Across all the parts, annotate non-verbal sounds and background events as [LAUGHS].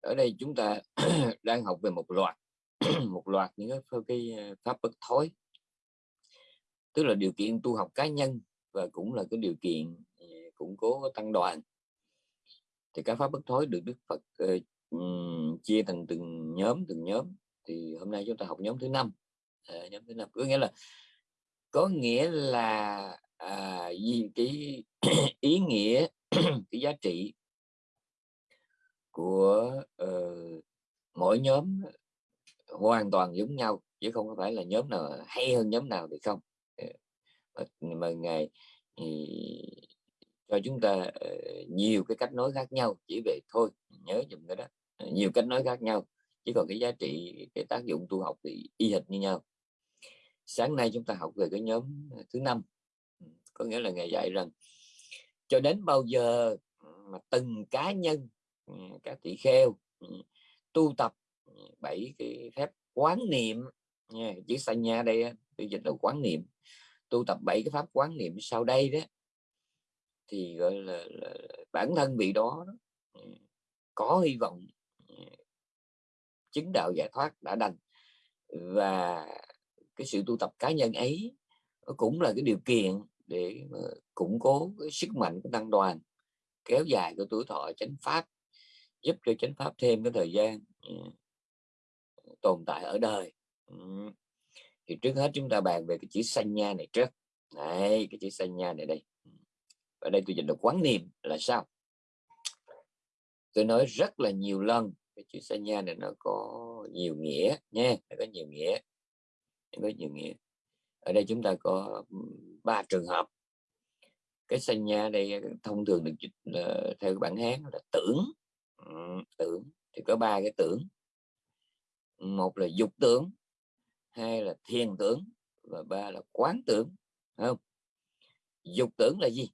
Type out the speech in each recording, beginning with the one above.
ở đây chúng ta [CLEARS THROAT] đang học về một loạt [CLEARS THROAT] một loạt những cái, ờ, pháp bất thối. Tức là điều kiện tu học cá nhân và cũng là cái điều kiện ờ, củng cố tăng đoàn. Thì các pháp bất thối được Đức Phật uh, chia thành từng nhóm từng nhóm. Thì hôm nay chúng ta học nhóm thứ năm. À, nhóm thứ năm. Có nghĩa là có nghĩa là à, gì? Cái [CLEARS THROAT] ý nghĩa cái giá trị của uh, mỗi nhóm hoàn toàn giống nhau chứ không phải là nhóm nào hay hơn nhóm nào thì không. Ờ, mà, mà ngài thì cho chúng ta uh, nhiều cái cách nói khác nhau chỉ về thôi nhớ dùm cái đó. Nhiều cách nói khác nhau chứ còn cái giá trị cái tác dụng tu học thì y hệt như nhau. Sáng nay chúng ta học về cái nhóm thứ năm. Ừ, có nghĩa là ngài dạy rằng cho đến bao giờ mà từng cá nhân Ừ, các tỷ kheo ừ, tu tập ừ, bảy cái phép quán niệm. Nha chữ sanh nha đây tôi dịch là quán niệm. Tu tập bảy cái pháp quán niệm sau đây đó thì gọi là, là bản thân vị đó, đó có hy vọng chứng đạo giải thoát đã đành. Và cái sự tu tập cá nhân ấy cũng là cái điều kiện để củng cố cái sức mạnh của tăng đoàn kéo dài cái tuổi thọ chánh pháp giúp cho chánh pháp thêm cái thời gian ừ, tồn tại ở đời. Ừ. Thì trước hết chúng ta bàn về cái chữ sanh nha này trước. Này cái chữ sanh nha này đây. Ừ. Ở đây tôi dịch được quán niệm là sao? Tôi nói rất là nhiều lần cái chữ sanh nha này nó có nhiều nghĩa nha nó có nhiều nghĩa nó có nhiều nghĩa. Ở đây chúng ta có ba trường hợp. Cái sanh nha đây thông thường được dịch là, theo bản hán là tưởng tưởng. Thì có ba cái tưởng. Một là dục tưởng hai là thiền tưởng và ba là quán tưởng không? Dục tưởng là gì?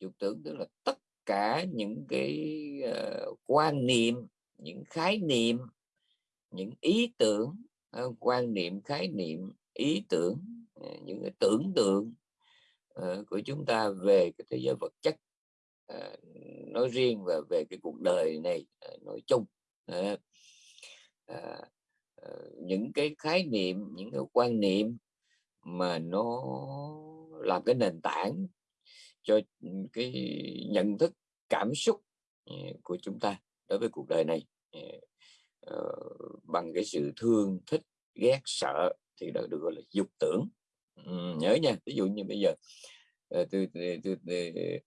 Dục tưởng tức là tất cả những cái uh, quan niệm những khái niệm những ý tưởng uh, quan niệm khái niệm ý tưởng uh, những cái tưởng tượng uh, của chúng ta về cái thế giới vật chất. Ờ, nói riêng và về cái cuộc đời này ờ, nói chung à, à, những cái khái niệm những cái quan niệm mà nó làm cái nền tảng cho ừ, cái nhận thức cảm xúc của chúng ta đối với cuộc đời này. Bằng cái sự thương thích ghét sợ thì đó được gọi là dục tưởng. Ừ, nhớ nha ví dụ như bây giờ uh, tôi, tôi, tôi, tôi, tôi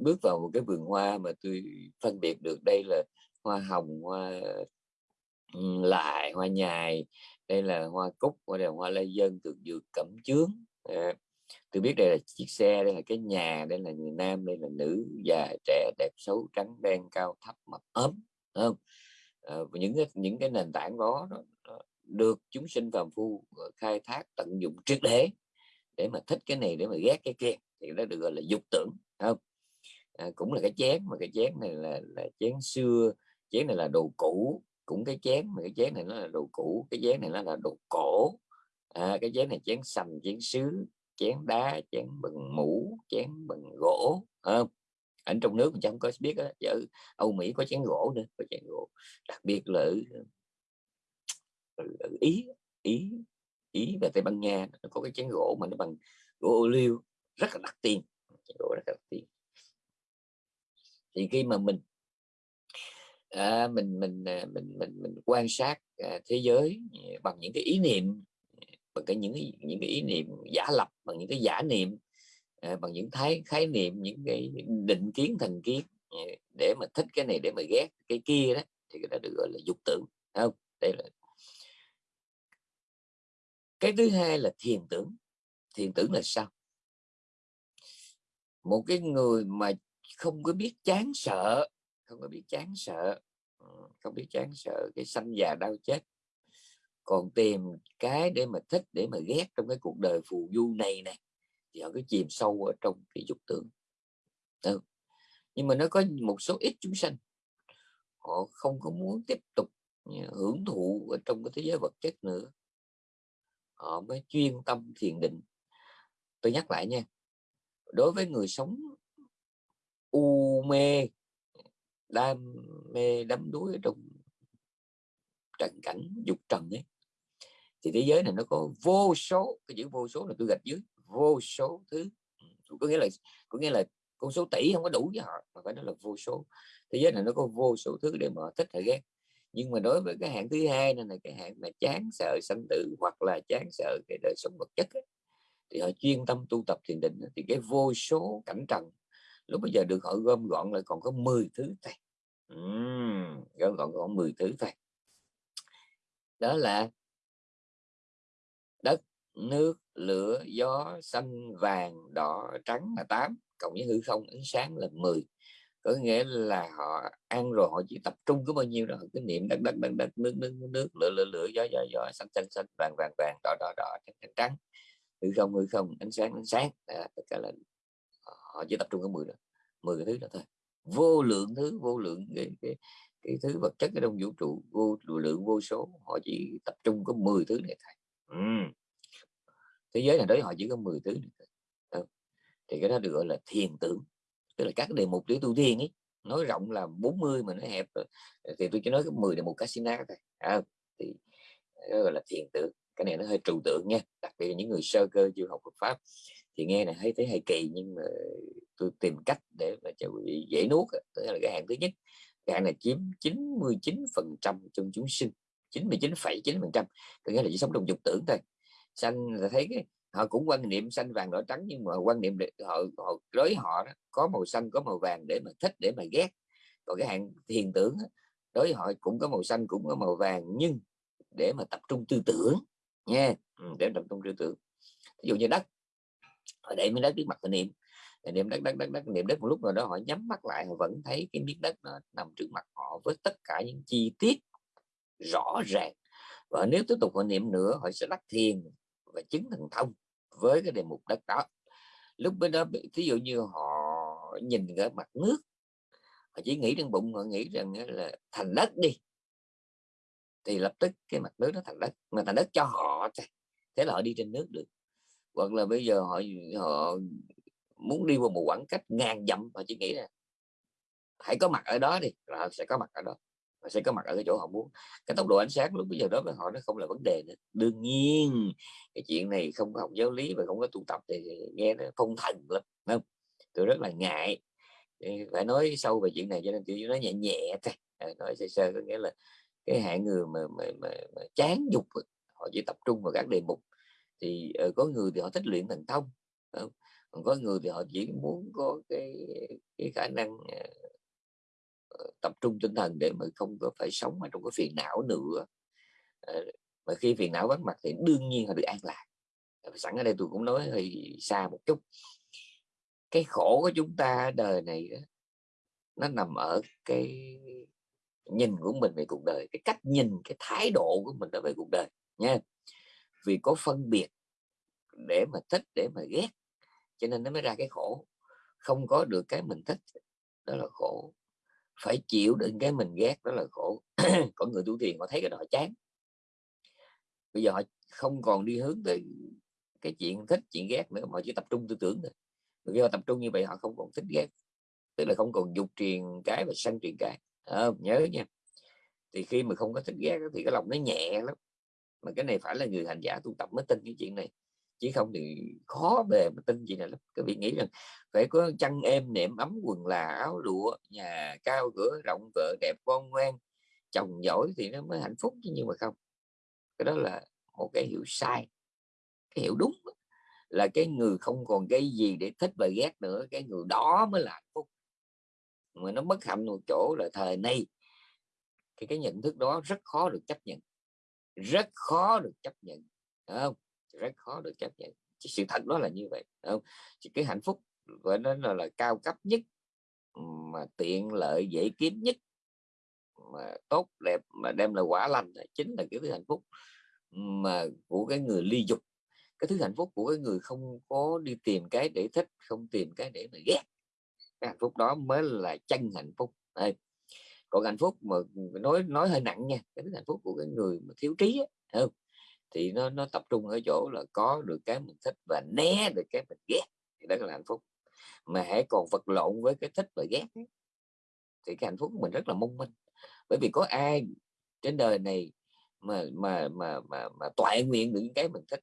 bước vào một cái vườn hoa mà tôi phân biệt được đây là hoa hồng hoa lại hoa nhài đây là hoa cúc đây là hoa lê dân thực dược cẩm chướng. À, tôi biết đây là chiếc xe đây là cái nhà đây là người nam đây là nữ già trẻ đẹp xấu trắng đen cao thấp mập ốm không? À, những cái những cái nền tảng đó, đó, được chúng sinh phàm phu ờ, khai thác tận dụng triệt để để mà thích cái này để mà ghét cái kia thì nó được gọi là dục tưởng không. À, cũng là cái chén mà cái chén này là là chén xưa chén này là đồ cũ cũng cái chén mà cái chén này nó là đồ cũ cái chén này nó là đồ cổ. À, cái chén này chén sành chén sứ chén đá chén bằng mũ chén bằng gỗ không? Ở trong nước mình chẳng có biết đó, ở Âu Mỹ có chén gỗ nữa có chén gỗ đặc biệt là ở, ở, ở Ý Ý Ý và Tây Ban Nha nó có cái chén gỗ mà nó bằng gỗ ô liu rất là đắt tiền gỗ rất là đắt tiền thì khi mà mình à, mình mình à, mình mình mình quan sát à, thế giới à, bằng những cái ý niệm bằng cái những cái, những cái ý niệm giả lập bằng những cái giả niệm à, bằng những thái khái niệm những cái định kiến thành kiến à, để mà thích cái này để mà ghét cái kia đó thì cái đó được gọi là dục tưởng không? Đây là cái thứ hai là thiền tưởng. Thiền tưởng là sao? Một cái người mà không có biết chán sợ, không có biết chán sợ ờ, không biết chán sợ cái sanh già đau chết, còn tìm cái để mà thích, để mà ghét trong cái cuộc đời phù du này này thì họ cứ chìm sâu ở trong cái dục tưởng. Ừ. nhưng mà nó có một số ít chúng sanh, họ không có muốn tiếp tục hưởng thụ ở trong cái thế giới vật chất nữa. Họ mới chuyên tâm thiền định. Tôi nhắc lại nha đối với người sống u mê đam mê đắm đuối ở trong trần cảnh dục trần ấy thì thế giới này nó có vô số cái chữ vô số là tôi gạch dưới vô số thứ. Ừ, có nghĩa là có nghĩa là con số tỷ không có đủ với họ mà phải nói là vô số. Thế giới này nó có vô số thứ để mà thích hay ghét. Nhưng mà đối với cái hạng thứ hai này là cái hạng mà chán sợ sanh tử hoặc là chán sợ cái đời sống vật chất ấy, thì họ chuyên tâm tu tập thiền định thì cái vô số cảnh trần lúc bây giờ được họ gom gọn lại còn có 10 thứ thôi. Uhm, gom gọn còn 10 thứ thôi. Đó là đất nước lửa gió xanh vàng đỏ trắng là tám cộng với hư không ánh sáng là 10 có nghĩa là họ ăn rồi họ chỉ tập trung có bao nhiêu đó cái niệm đất đất đất đất nước nước nước lửa lửa lửa gió gió gió xanh xanh xanh vàng vàng vàng đỏ đỏ đỏ trắng trắng trắng hư không hư không ánh sáng ánh sáng à, tất cả là ờ, họ chỉ tập trung ở 10 đó 10 cái thứ đó thôi vô lượng thứ vô lượng cái, cái, cái thứ vật chất ở trong vũ trụ vô lượng vô số họ chỉ tập trung có 10 thứ này thôi ừ. thế giới này đấy họ chỉ có 10 thứ này thôi. thì cái đó được gọi là thiền tưởng tức là các đề mục để tu thiền ấy nói rộng là 40 mà nó hẹp rồi. thì tôi chỉ nói có 10 đề mục casino thôi à, thì đó gọi là thiền tưởng cái này nó hơi trừu tượng nha đặc biệt là những người sơ cơ chưa học Phật pháp. Thì nghe này thấy thấy hay kỳ nhưng mà tôi tìm cách để mà cho quý dễ nuốt tức là cái hạng thứ nhất. Cái hạng này chiếm 99 phần trăm trong chúng sinh 99,9 phần trăm. Có nghĩa là chỉ sống trong dục tưởng thôi. Sanh là thấy cái họ cũng quan niệm xanh vàng đỏ trắng nhưng mà quan niệm họ, họ đối họ đó, có màu xanh có màu vàng để mà thích để mà ghét. Còn cái hạng thiền tưởng đối họ cũng có màu xanh cũng có màu vàng nhưng để mà tập trung tư tưởng nha ừ, để tập trung tư tưởng. Ví dụ như đất họ để miếng đất trước mặt họ niệm. Niệm đất đất đất đất niệm đất một lúc nào đó họ nhắm mắt lại họ vẫn thấy cái miếng đất nó nằm trước mặt họ với tất cả những chi tiết rõ ràng. Và nếu tiếp tục họ niệm nữa họ sẽ đắc thiền và chứng thần thông với cái đề mục đất đó. Lúc bên đó ví dụ như họ nhìn ở mặt nước họ chỉ nghĩ trong bụng họ nghĩ rằng là thành đất đi thì lập tức cái mặt nước nó thành đất mà thành đất cho họ thế là họ đi trên nước được. Hoặc là bây giờ họ họ muốn đi qua một khoảng cách ngàn dặm họ chỉ nghĩ là hãy có mặt ở đó đi là họ sẽ có mặt ở đó họ sẽ có mặt ở cái chỗ họ muốn. Cái tốc độ ánh sáng lúc bây giờ đó với họ nó không là vấn đề nữa. Đương nhiên cái chuyện này không có học giáo lý và không có tu tập thì nghe nó phong thần lắm không? Tôi rất là ngại. Phải nói sâu về chuyện này cho nên tôi nói nhẹ nhẹ thôi. Nói sơ sơ có nghĩa là cái hạng người mà, mà, mà, mà chán dục họ chỉ tập trung vào các đề mục. Thì uh, có người thì họ thích luyện thần thông không? còn có người thì họ chỉ muốn có cái cái khả năng uh, tập trung tinh thần để mà không có phải sống ở trong cái phiền não nữa. Uh, mà khi phiền não vắng mặt thì đương nhiên họ được an lạc. Sẵn ở đây tôi cũng nói hơi xa một chút. Cái khổ của chúng ta đời này đó, nó nằm ở cái nhìn của mình về cuộc đời cái cách nhìn cái thái độ của mình đối với cuộc đời nha. Vì có phân biệt để mà thích để mà ghét cho nên nó mới ra cái khổ. Không có được cái mình thích đó là khổ. Phải chịu đựng cái mình ghét đó là khổ. [CLEARS THROAT] Có người tu thiền họ thấy cái đó chán. Bây giờ họ không còn đi hướng tới cái chuyện thích chuyện ghét nữa mà chỉ tập trung tư tưởng thôi. Khi họ tập trung như vậy họ không còn thích ghét. Tức là không còn dục truyền cái và sân truyền cái. À, nhớ nha. Thì khi mà không có thích ghét thì cái lòng nó nhẹ lắm mà cái này phải là người hành giả tu tập mới tin cái chuyện này. Chứ không thì khó bề mà tin gì này lắm các vị nghĩ rằng phải có chăn êm, nệm ấm, quần là áo lụa, nhà cao cửa, rộng vợ, đẹp con ngoan. Chồng giỏi thì nó mới hạnh phúc chứ, nhưng mà không. Cái đó là một cái hiểu sai. Cái hiểu đúng là cái người không còn cái gì để thích và ghét nữa, cái người đó mới là hạnh phúc. Mà nó mất hạnh một chỗ là thời nay, thì cái nhận thức đó rất khó được chấp nhận rất khó được chấp nhận không? Rất khó được chấp nhận. Sự thật đó là như vậy không? Chỉ cái hạnh phúc gọi nó là, là cao cấp nhất mà tiện lợi dễ kiếm nhất mà tốt đẹp mà đem lại quả lành chính là cái thứ hạnh phúc mà của cái người ly dục. Cái thứ hạnh phúc của cái người không có đi tìm cái để thích không tìm cái để mà ghét. Cái hạnh phúc đó mới là chân hạnh phúc. Đây còn hạnh phúc mà nói nói hơi nặng nha cái hạnh phúc của cái người mà thiếu trí ấy, không? Thì nó nó tập trung ở chỗ là có được cái mình thích và né được cái mình ghét thì đó là hạnh phúc. Mà hãy còn vật lộn với cái thích và ghét ấy, thì cái hạnh phúc của mình rất là mong manh. Bởi vì có ai trên đời này mà mà mà mà mà toại nguyện được những cái mình thích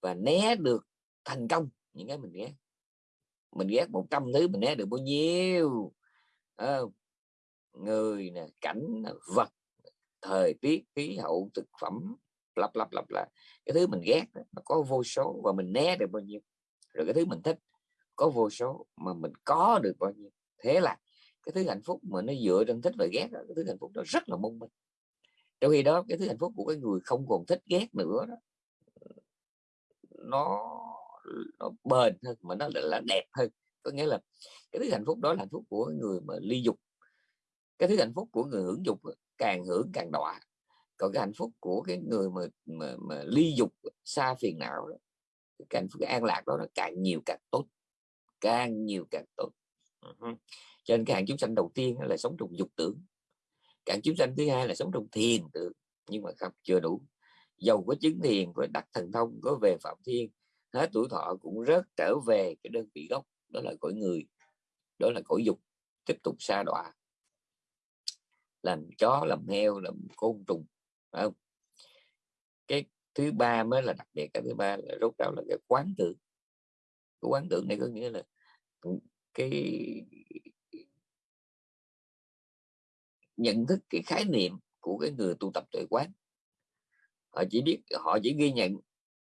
và né được thành công những cái mình ghét? Mình ghét một trăm thứ mình né được bao nhiêu? À, người nè cảnh vật thời tiết khí hậu thực phẩm lặp lặp lặp lại cái thứ mình ghét nó có vô số và mình né được bao nhiêu. Rồi cái thứ mình thích có vô số mà mình có được bao nhiêu. Thế là cái thứ hạnh phúc mà nó dựa trên thích và ghét đó, cái thứ hạnh phúc đó rất là mong manh. Trong khi đó cái thứ hạnh phúc của cái người không còn thích ghét nữa đó nó nó bền hơn mà nó là đẹp hơn. Có nghĩa là cái thứ hạnh phúc đó là hạnh phúc của người mà ly dục cái thứ hạnh phúc của người hưởng dục càng hưởng càng đọa. Còn cái hạnh phúc của cái người mà mà, mà ly dục xa phiền não đó cái hạnh phúc cái an lạc đó nó càng nhiều càng tốt. Càng nhiều càng tốt. Uh-huh. cho nên cái hạng chúng sanh đầu tiên là sống trong dục tưởng. Cạn chúng sanh thứ hai là sống trong thiền tưởng. Nhưng mà không chưa đủ. Dầu có chứng thiền có đặt thần thông có về phạm thiên hết tuổi thọ cũng rớt trở về cái đơn vị gốc. Đó là cõi người đó là cõi dục. Tiếp tục xa đọa làm chó, làm heo, làm côn trùng, phải không? Cái thứ ba mới là đặc biệt, cái thứ ba là rốt ráo là cái quán tưởng cái quán tưởng này có nghĩa là cái nhận thức, cái khái niệm của cái người tu tập tuệ quán. Họ chỉ biết, họ chỉ ghi nhận,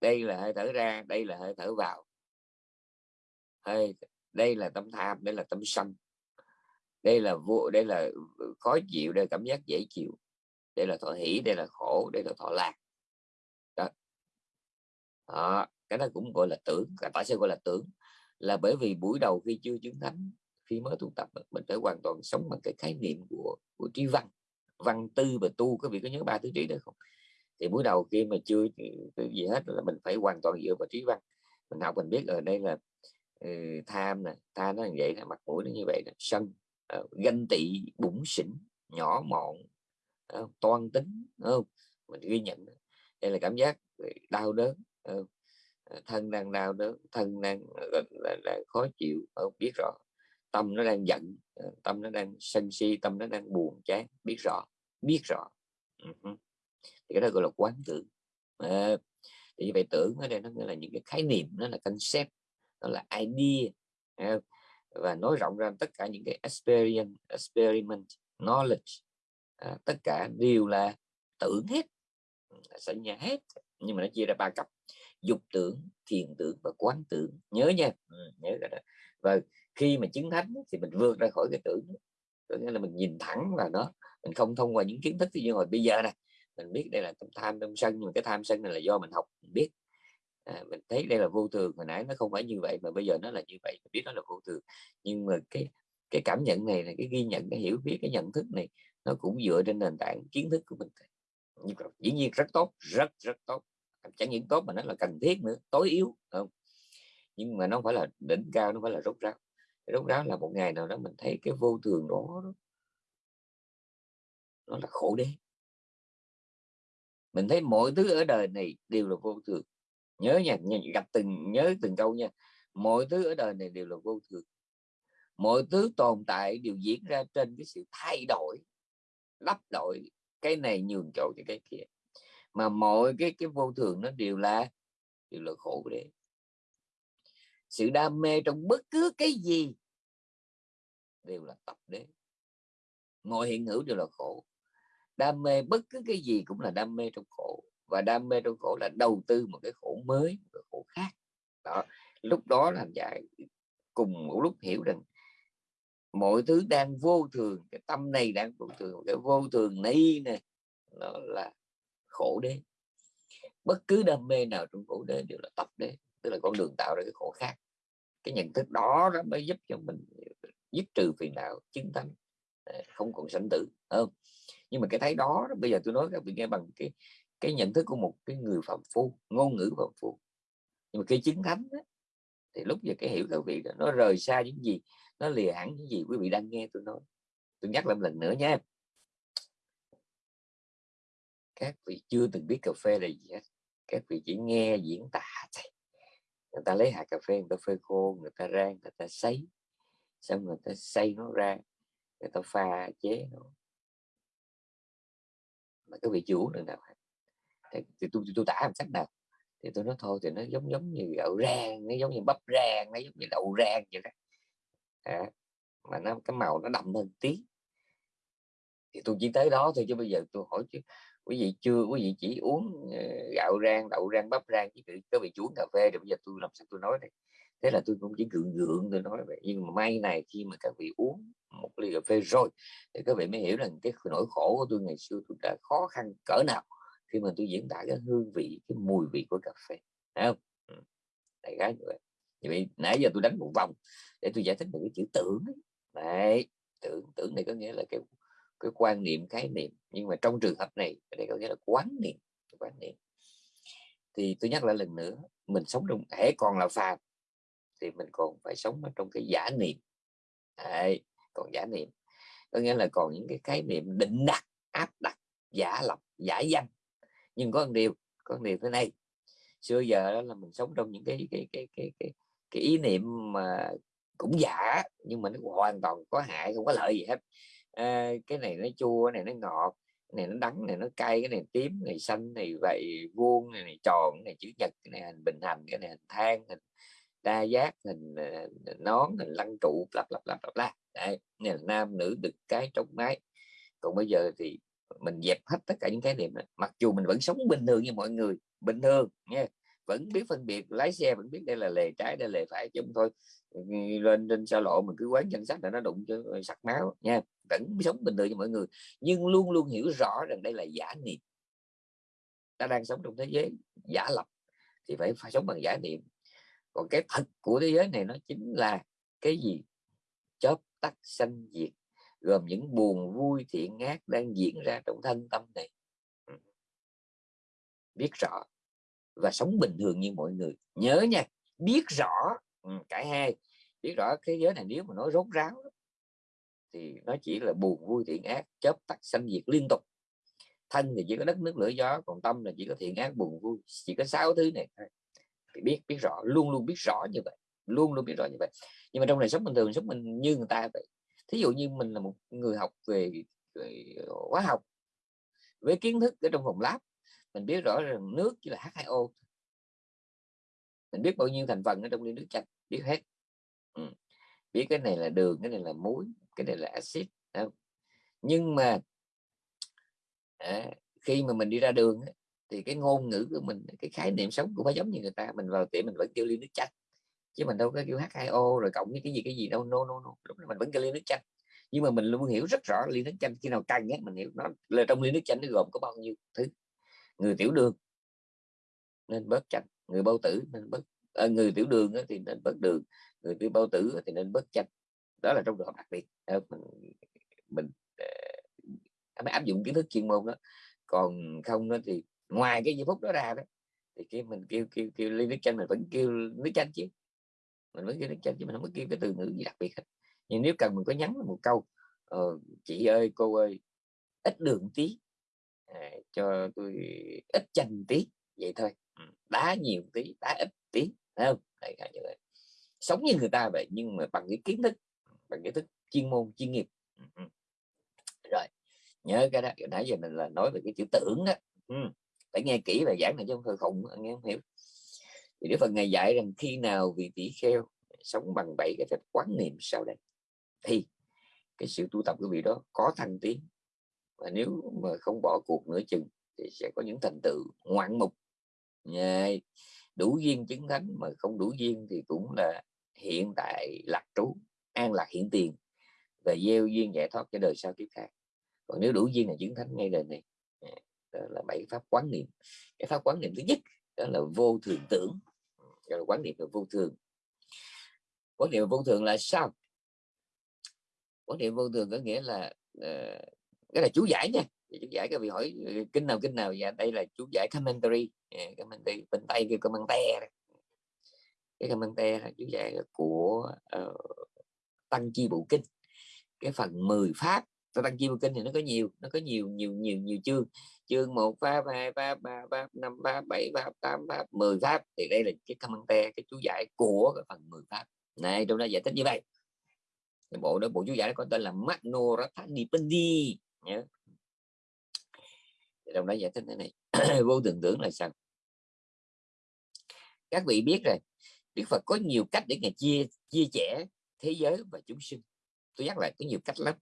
đây là hơi thở ra, đây là hơi thở vào. Hơi, đây là tâm tham, đây là tâm sân đây là vô đây là ừ, khó chịu đây là cảm giác dễ chịu đây là thọ hỷ đây là khổ đây là thọ lạc. Đó. đó cái đó cũng gọi là tưởng tại sao gọi là tưởng là bởi vì buổi đầu khi chưa chứng thánh khi mới tu tập mình phải hoàn toàn sống bằng cái khái niệm của của trí văn văn tư và tu. Có vị có nhớ ba thứ trí được không? Thì buổi đầu khi mà ừ, chưa gì hết là mình phải hoàn toàn dựa vào trí văn. Mình học mình biết ở đây là ừ, tham nè tham nó như vậy là mặt mũi nó như vậy là sân Ờ, ganh tị bụng xỉn nhỏ mọn ờ, toan tính không? Mình ghi nhận đây là cảm giác đau đớn ờ, thân đang đau đớn thân đang, đang, đang khó chịu không biết rõ. Tâm nó đang giận tâm nó đang sân si tâm nó đang buồn chán biết rõ biết rõ. Uh-huh. thì cái đó gọi là quán tưởng. À, thì như vậy tưởng ở đây nó nghĩa là những cái khái niệm nó là concept nó là idea và nói rộng ra tất cả những cái experience experiment knowledge. À, tất cả đều là tưởng hết sanh nhà hết nhưng mà nó chia ra ba cấp dục tưởng thiền tưởng và quán tưởng. Nhớ nha. Ừ, nhớ cái đó. Và khi mà chứng thánh thì mình vượt ra khỏi cái tưởng. Có nghĩa là mình nhìn thẳng vào nó. Mình không thông qua những kiến thức. Như hồi bây giờ này mình biết đây là tâm tham tâm sân nhưng cái tham sân này là do mình học mình biết à, mình thấy đây là vô thường hồi nãy nó không phải như vậy mà bây giờ nó là như vậy mình biết nó là vô thường. Nhưng mà cái cái cảm nhận này là cái ghi nhận cái hiểu biết cái nhận thức này nó cũng dựa trên nền tảng kiến thức của mình. Dĩ nhiên rất tốt rất rất tốt. Chẳng những tốt mà nó là cần thiết nữa tối yếu không? Nhưng mà nó không phải là đỉnh cao nó phải là rốt ráo. Rốt ráo là một ngày nào đó mình thấy cái vô thường đó, nó là khổ đế. Mình thấy mọi thứ ở đời này đều là vô thường nhớ nha gặp từng, nhớ từng câu nha. Mọi thứ ở đời này đều là vô thường. Mọi thứ tồn tại đều diễn ra trên cái sự thay đổi, lắp đổi cái này nhường chỗ cho cái kia. Mà mọi cái cái vô thường nó đều là đều là khổ đấy sự đam mê trong bất cứ cái gì đều là tập đế. Mọi hiện hữu đều là khổ. Đam mê bất cứ cái gì cũng là đam mê trong khổ và đam mê trong khổ là đầu tư một cái khổ mới, một cái khổ khác. Đó, lúc đó là dạy, cùng một lúc hiểu rằng mọi thứ đang vô thường, cái tâm này đang vô thường, cái vô thường này nè, nó là khổ đế. Bất cứ đam mê nào trong khổ đế đều là tập đế, tức là con đường tạo ra cái khổ khác. Cái nhận thức đó nó mới giúp cho mình dứt trừ phiền não, chứng tâm à, không còn sanh tử không? Nhưng mà cái thấy đó, bây giờ tôi nói các vị nghe bằng cái cái nhận thức của một cái người phạm phu ngôn ngữ phạm phu. Nhưng mà khi chứng thánh đó, thì lúc giờ cái hiểu các vị đó, nó rời xa những gì nó lìa hẳn những gì quý vị đang nghe tôi nói. Tôi nhắc lại một lần nữa nha. Các vị chưa từng biết cà phê là gì hết. Các vị chỉ nghe diễn tả thôi. Người ta lấy hạt cà phê người ta phơi khô người ta rang người ta sấy. Xong người ta xay nó ra người ta pha chế nó. Mà các vị chủ được nào thì, thì tôi tôi tả làm cách nào thì tôi nói thôi thì nó giống giống như gạo rang nó giống như bắp rang nó giống như đậu rang vậy đó. À, mà nó cái màu nó đậm hơn tí. Thì tôi chỉ tới đó thôi chứ bây giờ tôi hỏi chứ quý vị chưa quý vị chỉ uống ờ, gạo rang đậu rang bắp rang chứ có bị chuối cà phê thì bây giờ tôi làm sao tôi nói đây? thế là tôi cũng chỉ gượng gượng tôi nói vậy. Nhưng mà may này khi mà các vị uống một ly cà phê rồi thì các vị mới hiểu rằng cái nỗi khổ của tôi ngày xưa tôi đã khó khăn cỡ nào khi mà tôi diễn tả cái hương vị cái mùi vị của cà phê Thấy không? Ừ, đại khái như vậy. Vậy nãy giờ tôi đánh một vòng để tôi giải thích một cái chữ tưởng đấy tưởng tưởng này có nghĩa là cái cái quan niệm khái niệm. Nhưng mà trong trường hợp này đây có nghĩa là quán niệm quán niệm. Thì tôi nhắc lại lần nữa mình sống trong hễ còn là phàm thì mình còn phải sống ở trong cái giả niệm. Đấy, còn giả niệm. Có nghĩa là còn những cái khái niệm định đặt áp đặt giả lập giả danh nhưng có một điều có một điều thế này xưa giờ đó là mình sống trong những cái cái cái cái cái, cái ý niệm mà cũng giả nhưng mà nó hoàn toàn có hại không có lợi gì hết à, cái này nó chua cái này nó ngọt cái này nó đắng cái này nó cay cái này tím cái này xanh này vậy vuông cái này tròn cái này chữ nhật cái này hình bình hành cái này hình than hình đa giác hình hình nón hình lăng trụ lặp lặp lặp lặp la đấy này là nam nữ được cái trong mái còn bây giờ thì mình dẹp hết tất cả những cái niệm này. mặc dù mình vẫn sống bình thường như mọi người, bình thường nha. Vẫn biết phân biệt, lái xe vẫn biết đây là lề trái, đây là lề phải chứ thôi. Lên trên xa lộ mình cứ quán danh sách là nó đụng cho sặc máu nha. Vẫn sống bình thường như mọi người, nhưng luôn luôn hiểu rõ rằng đây là giả niệm. Ta đang sống trong thế giới giả lập thì phải phải sống bằng giả niệm. Còn cái thật của thế giới này nó chính là cái gì? Chớp tắt sanh diệt gồm những buồn, vui, thiện ác đang diễn ra trong thân tâm này. Ừ. Biết rõ và sống bình thường như mọi người. Nhớ nha, biết rõ ừ, cả hai. Biết rõ thế giới này nếu mà nói rốt ráo thì nó chỉ là buồn, vui, thiện ác chớp tắt sanh diệt liên tục. Thân thì chỉ có đất, nước, lửa, gió, còn tâm là chỉ có thiện ác buồn, vui. Chỉ có sáu thứ này thôi. Thì biết biết rõ, luôn luôn biết rõ như vậy, luôn luôn biết rõ như vậy. Nhưng mà trong này sống bình thường, sống mình như người ta vậy thí dụ như mình là một người học về, về ờ, hóa học với kiến thức ở trong phòng lab mình biết rõ rằng nước chỉ là H2O mình biết bao nhiêu thành phần ở trong ly nước chanh biết hết. Ừ. biết cái này là đường cái này là muối cái này là axit nhưng mà à, khi mà mình đi ra đường thì cái ngôn ngữ của mình cái khái niệm sống cũng phải giống như người ta mình vào tiệm mình vẫn kêu ly nước chanh chứ mình đâu có kêu H2O rồi cộng với cái gì cái gì đâu no no no. Lúc đó mình vẫn kêu ly nước chanh. Nhưng mà mình luôn hiểu rất rõ ly nước chanh khi nào căng ấy, mình hiểu nó là trong ly nước chanh nó gồm có bao nhiêu thứ. Người tiểu đường nên bớt chanh người bao tử nên bớt à, người tiểu đường thì nên bớt đường người tiểu bao tử thì nên bớt chanh. Đó là trong trường hợp đặc biệt. Mình mình ờ, mới áp dụng kiến thức chuyên môn đó. Còn không đó thì ngoài cái giây phút đó ra đó thì cái mình kêu kêu kêu ly nước chanh mình vẫn kêu nước chanh chứ mình kêu nước chanh chứ mình không có kêu cái từ ngữ gì đặc biệt hết. Nhưng nếu cần mình có nhắn một câu ờ, chị ơi cô ơi ít đường tí à, cho tôi ít chanh tí vậy thôi. Ừ, đá nhiều tí đá ít tí Thấy không? Đấy, sống như người ta vậy nhưng mà bằng cái kiến thức bằng kiến thức chuyên môn chuyên nghiệp. Ừ, ừ. rồi nhớ cái đó nãy giờ mình là nói về cái chữ tưởng đó. Ừ. phải nghe kỹ và giảng này chứ không thôi khùng nghe không hiểu thì Đức Phật ngày dạy rằng khi nào vị tỷ kheo sống bằng bảy cái phép quán niệm sau đây, thì cái sự tu tập của vị đó có thăng tiến. Và nếu mà không bỏ cuộc nữa chừng thì sẽ có những thành tựu ngoạn mục. Đủ duyên chứng thánh mà không đủ duyên thì cũng là hiện tại lạc trú, an lạc hiện tiền và gieo duyên giải thoát cho đời sau kiếp khác. Còn nếu đủ duyên là chứng thánh ngay đời này à, đó là bảy pháp quán niệm. Cái pháp quán niệm thứ nhất đó là vô thường tưởng gọi là quán niệm vô thường. Quán niệm vô thường là sao? Quán niệm vô thường có nghĩa là uh, cái là chú giải nha. Chú giải các vị hỏi kinh nào kinh nào. Và đây là chú giải commentary. Yeah, commentary bên tay kêu commentary cái commentary là chú giải của uh, tăng chi bộ kinh. Cái phần 10 pháp tăng chi bộ kinh thì nó có nhiều, nó có nhiều nhiều nhiều nhiều chương. Chương một pháp hai pháp ba pháp năm pháp bảy pháp tám pháp 10 pháp. Thì đây là cái te, cái chú giải của cái phần 10 pháp. Này trong đó giải thích như vậy. Cái bộ đó, bộ chú giải đó có tên là Magno Rathanipandi nhớ trong đó giải thích thế này. [CLEARS THROAT] Vô tưởng tưởng là sao? Các vị biết rồi, Đức Phật có nhiều cách để ngài chia chia sẻ thế giới và chúng sinh. Tôi nhắc lại, có nhiều cách lắm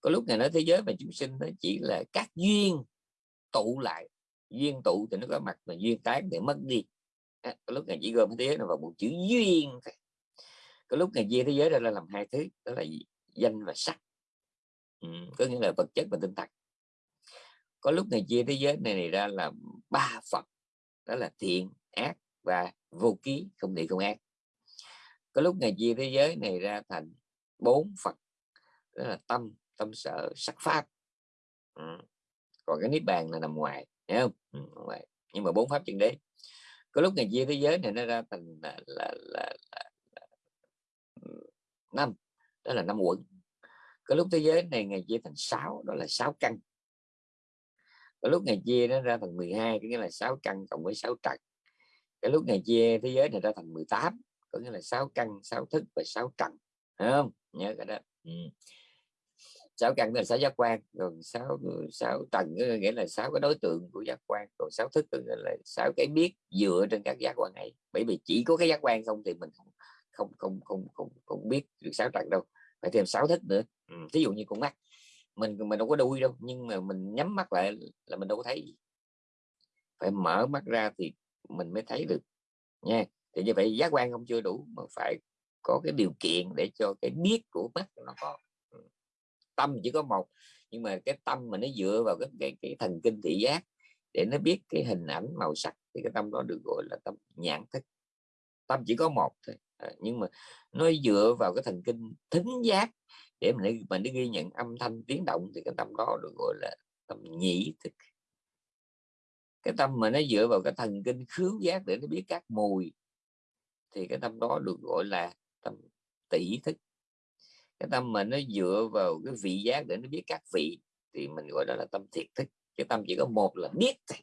có lúc ngài nói thế giới và chúng sinh nó chỉ là các duyên tụ lại. Duyên tụ thì nó có mặt mà duyên tán thì mất đi. À, có lúc ngài chỉ gom thế giới vào một chữ duyên có lúc ngài chia thế giới ra là làm hai thứ đó là danh và sắc. Ừ, có nghĩa là vật chất và tinh thần. Có lúc ngài chia thế giới này, này ra là ba phật đó là thiện ác và vô ký không thiện không ác. Có lúc ngài chia thế giới này ra thành bốn phật đó là tâm tâm sở sắc pháp. Ừ. còn cái niết bàn là nằm ngoài hiểu không? Ừ, ngoài. nhưng mà bốn pháp chân đế. Có lúc ngày chia thế giới này nó ra thành là, là, là, là, là ừ, năm đó là năm quận. Có lúc thế giới này ngày chia thành sáu đó là sáu căn. Có lúc ngày chia nó ra thành 12 có nghĩa là sáu căn cộng với sáu trần. Cái lúc ngày chia thế giới này ra thành 18 có nghĩa là sáu căn sáu thức và sáu trần. Hiểu không? Nhớ cái đó. Ừ sáu căn là sáu giác quan còn sáu sáu tầng nghĩa là sáu cái đối tượng của giác quan còn sáu thức là sáu cái biết dựa trên các giác quan ấy bởi vì chỉ có cái giác quan không thì mình không không không không không, không biết được sáu tầng đâu phải thêm sáu thức nữa ừ. ví dụ như con mắt mình mình đâu có đuôi đâu nhưng mà mình nhắm mắt lại là mình đâu có thấy phải mở mắt ra thì mình mới thấy được nha thì như vậy giác quan không chưa đủ mà phải có cái điều kiện để cho cái biết của mắt nó có tâm chỉ có một. Nhưng mà cái tâm mà nó dựa vào cái cái, cái thần kinh thị giác để nó biết cái hình ảnh màu sắc thì cái tâm đó được gọi là tâm nhãn thức. Tâm chỉ có một thôi. À, nhưng mà nó dựa vào cái thần kinh thính giác để mình mình đi ghi nhận âm thanh tiếng động thì cái tâm đó được gọi là tâm nhĩ thức. Cái tâm mà nó dựa vào cái thần kinh khứu giác để nó biết các mùi thì cái tâm đó được gọi là tâm tỷ thức cái tâm mà nó dựa vào cái vị giác để nó biết các vị thì mình gọi đó là tâm thiệt thức. Cái tâm chỉ có một là biết thôi.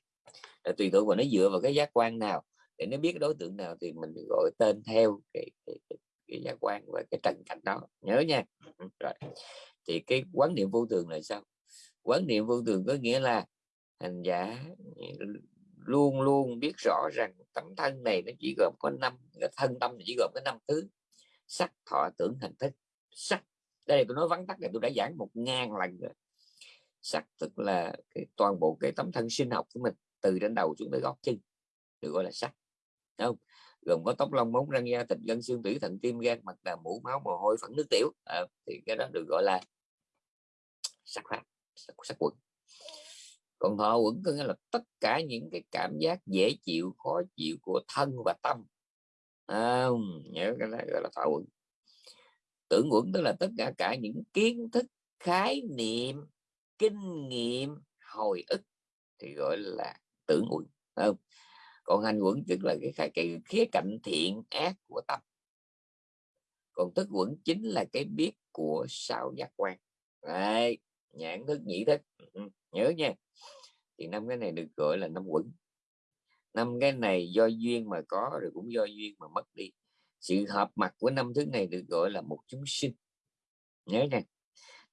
Tùy thuộc vào nó dựa vào cái giác quan nào. Để nó biết đối tượng nào thì mình gọi tên theo cái, cái, cái, cái giác quan và cái trần cảnh đó. Nhớ nha. Ừ, rồi. Thì cái quán niệm vô thường là sao? Quán niệm vô thường có nghĩa là hành giả ừ, luôn luôn biết rõ rằng tấm thân này nó chỉ gồm có năm cái thân tâm chỉ gồm có năm thứ. Sắc thọ tưởng hành thức sắc. Đây tôi nói vắn tắt này tôi đã giảng một ngàn lần rồi. Sắc tức là cái toàn bộ cái tấm thân sinh học của mình từ trên đầu xuống tới gót chân được gọi là sắc. Đúng không? Gồm có tóc lông móng răng da thịt gân xương tủy thận tim gan mặt là mũ máu mồ hôi phẫn nước tiểu. À, thì cái đó được gọi là sắc pháp sắc, sắc quẩn. Còn thọ quẩn có nghĩa là tất cả những cái cảm giác dễ chịu khó chịu của thân và tâm. À, nhớ cái đó gọi là thọ quẩn tưởng quẩn tức là tất cả cả những kiến thức khái niệm kinh nghiệm hồi ức thì gọi là tưởng quẩn không? Còn hành quẩn tức là cái, cái khía cạnh thiện ác của tâm. Còn thức quẩn chính là cái biết của sao giác quan. Đấy, nhãn thức nhĩ thức. Ừ, nhớ nha. Thì năm cái này được gọi là năm quẩn. Năm cái này do duyên mà có rồi cũng do duyên mà mất đi sự hợp mặt của năm thứ này được gọi là một chúng sinh. Nhớ nha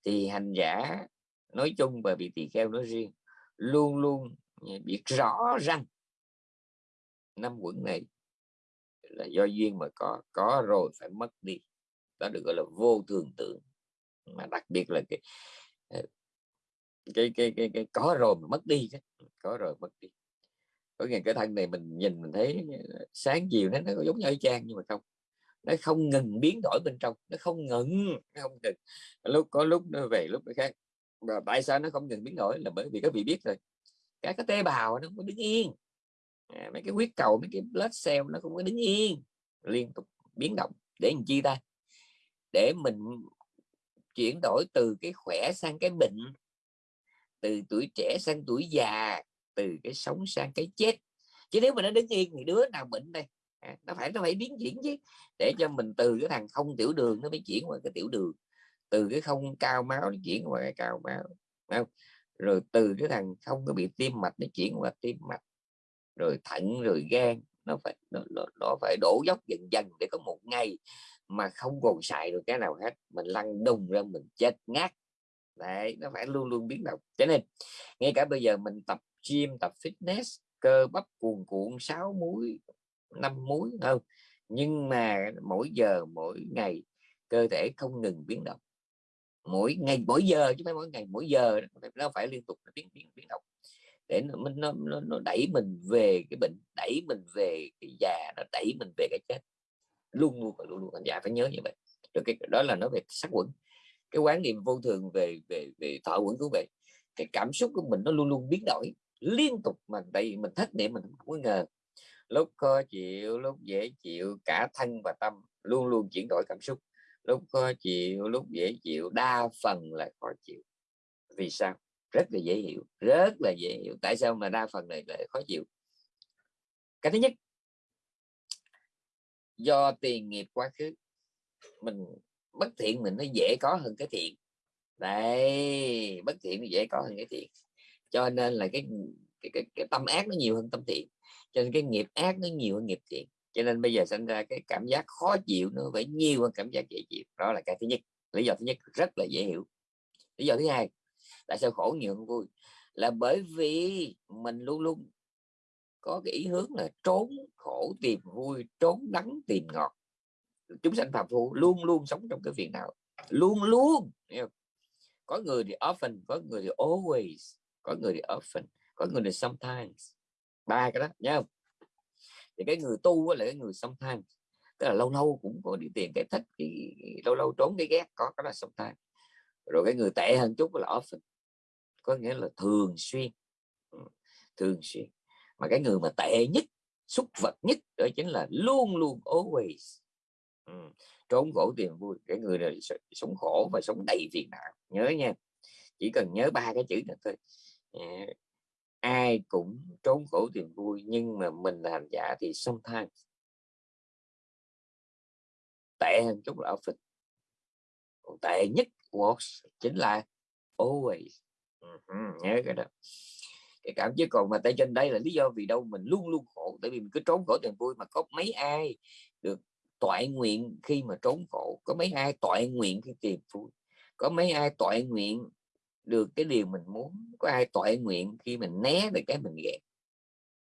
thì hành giả nói chung và bị tỳ kheo nói riêng luôn luôn biết rõ rằng năm quận này là do duyên mà có có rồi phải mất đi. Đó được gọi là vô thường tượng mà đặc biệt là cái ờ, cái cái cái, cái có rồi mà mất đi có rồi mất đi. Có nghĩa cái thân này mình nhìn mình thấy sáng chiều nó nó giống như y chang nhưng mà không nó không ngừng biến đổi bên trong nó không ngừng nó không ngừng. Lúc có lúc nó về lúc nó khác. Và tại sao nó không ngừng biến đổi? Là bởi vì các vị biết rồi. Các cái tế bào nó không có đứng yên. À, mấy cái huyết cầu mấy cái blood cell nó không có đứng yên. Liên tục biến động. Để làm chi ta? Để mình chuyển đổi từ cái khỏe sang cái bệnh từ tuổi trẻ sang tuổi già từ cái sống sang cái chết. Chứ nếu mà nó đứng yên thì đứa nào bệnh đây? À, nó phải nó phải biến chuyển chứ để cho mình từ cái thằng không tiểu đường nó mới chuyển qua cái tiểu đường. Từ cái không cao máu nó chuyển qua cái cao máu không? rồi từ cái thằng không có bị tim mạch nó chuyển qua tim mạch. Rồi thận rồi gan nó phải nó, nó, nó phải đổ dốc dần dần để có một ngày mà không còn xài được cái nào hết mình lăn đùng ra mình chết ngát. Đấy nó phải luôn luôn biến động. Cho nên ngay cả bây giờ mình tập gym tập fitness cơ bắp cuồn cuộn sáu múi năm múi không? Nhưng mà mỗi giờ mỗi ngày cơ thể không ngừng biến động. Mỗi ngày mỗi giờ chứ phải mỗi ngày mỗi giờ nó phải liên tục biến biến biến động. Để nó, nó, nó, nó đẩy mình về cái bệnh đẩy mình về cái già nó đẩy mình về cái chết. Luôn luôn luôn luôn. Anh già phải nhớ như vậy. Rồi cái đó là nó về sắc quẩn cái quán niệm vô thường về về về thọ quẩn của vậy cái cảm xúc của mình nó luôn luôn biến đổi liên tục. Mà tại vì mình thất niệm mình không có ngờ lúc khó chịu lúc dễ chịu cả thân và tâm luôn luôn chuyển đổi cảm xúc. Lúc khó chịu lúc dễ chịu đa phần là khó chịu. Vì sao? Rất là dễ hiểu rất là dễ hiểu. Tại sao mà đa phần này lại khó chịu? Cái thứ nhất do tiền nghiệp quá khứ. Mình bất thiện mình nó dễ có hơn cái thiện. Đây bất thiện nó dễ có hơn cái thiện. Cho nên là cái cái, cái, cái tâm ác nó nhiều hơn tâm thiện cho nên cái nghiệp ác nó nhiều hơn nghiệp thiện. Cho nên bây giờ sinh ra cái cảm giác khó chịu, nó phải nhiều hơn cảm giác dễ chịu. Đó là cái thứ nhất. Lý do thứ nhất, rất là dễ hiểu. Lý do thứ hai, tại sao khổ nhiều hơn vui? Là bởi vì mình luôn luôn có cái ý hướng là trốn khổ tìm vui, trốn đắng tìm ngọt. Chúng sanh phạm phu luôn luôn sống trong cái việc nào luôn luôn có người thì often, có người thì always, có người thì often, có người thì sometimes ba cái đó nhá thì cái người tu là cái người sống tham tức là lâu lâu cũng có đi tiền cái thích, thì lâu lâu trốn cái ghét, có cái là sống tham rồi cái người tệ hơn chút là often có nghĩa là thường xuyên. Ừ, thường xuyên. Mà cái người mà tệ nhất xúc vật nhất đó chính là luôn luôn always. Ừ. trốn khổ tiền vui. Cái người này sống khổ và sống đầy phiền não, nhớ nha. Chỉ cần nhớ ba cái chữ này thôi. Dạ ai cũng trốn khổ tìm vui nhưng mà mình là hành giả thì sometimes tệ hơn chút là phật. Còn tệ nhất was chính là always. Uh-huh, nhớ cái đó. Cái cảm chứ còn mà tay trên đây là lý do vì đâu mình luôn luôn khổ tại vì mình cứ trốn khổ tìm vui mà có mấy ai được toại nguyện khi mà trốn khổ có mấy ai toại nguyện khi tìm vui có mấy ai toại nguyện được cái điều mình muốn có ai tội nguyện khi mình né được cái mình ghét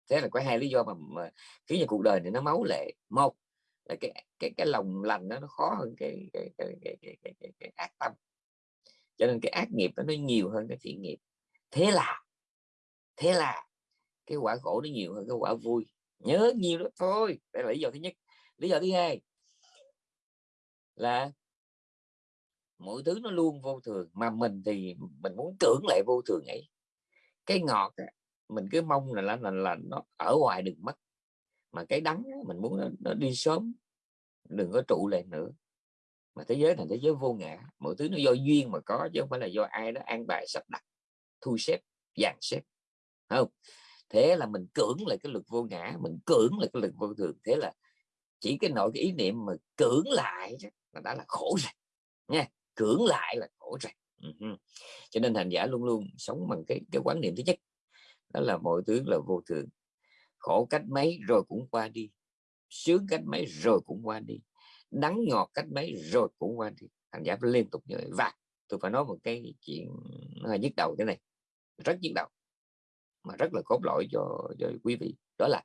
thế là có hai lý do mà, mà khiến cho cuộc đời này nó máu lệ. Một là cái cái cái lòng lành đó, nó khó hơn cái cái cái, cái, cái, cái, cái, cái ác tâm. Cho nên cái ác nghiệp đó, nó nhiều hơn cái thiện nghiệp. Thế là thế là cái quả khổ nó nhiều hơn cái quả vui. Nhớ nhiều đó thôi đây là lý do thứ nhất. Lý do thứ hai là mỗi thứ nó luôn vô thường mà mình thì mình muốn tưởng lại vô thường ấy. Cái ngọt mình cứ mong là là, là, là nó ở ngoài đừng mất. Mà cái đắng mình muốn nó, nó đi sớm đừng có trụ lại nữa. Mà thế giới là thế giới vô ngã mọi thứ nó do duyên mà có chứ không phải là do ai đó an bài sắp đặt thu xếp dàn xếp không? Thế là mình cưỡng lại cái lực vô ngã mình cưỡng lại cái lực vô thường. Thế là chỉ cái nội cái ý niệm mà cưỡng lại là đã là khổ rồi nha cưỡng lại là khổ rồi. Ừ cho nên hành giả luôn luôn sống bằng cái cái quán niệm thứ nhất đó là mọi thứ là vô thường. Khổ cách mấy rồi cũng qua đi sướng cách mấy rồi cũng qua đi đắng ngọt cách mấy rồi cũng qua đi. Hành giả phải liên tục như vậy. Và tôi phải nói một cái chuyện hơi nhức đầu thế này rất nhức đầu mà rất là cốt lõi cho, cho quý vị. Đó là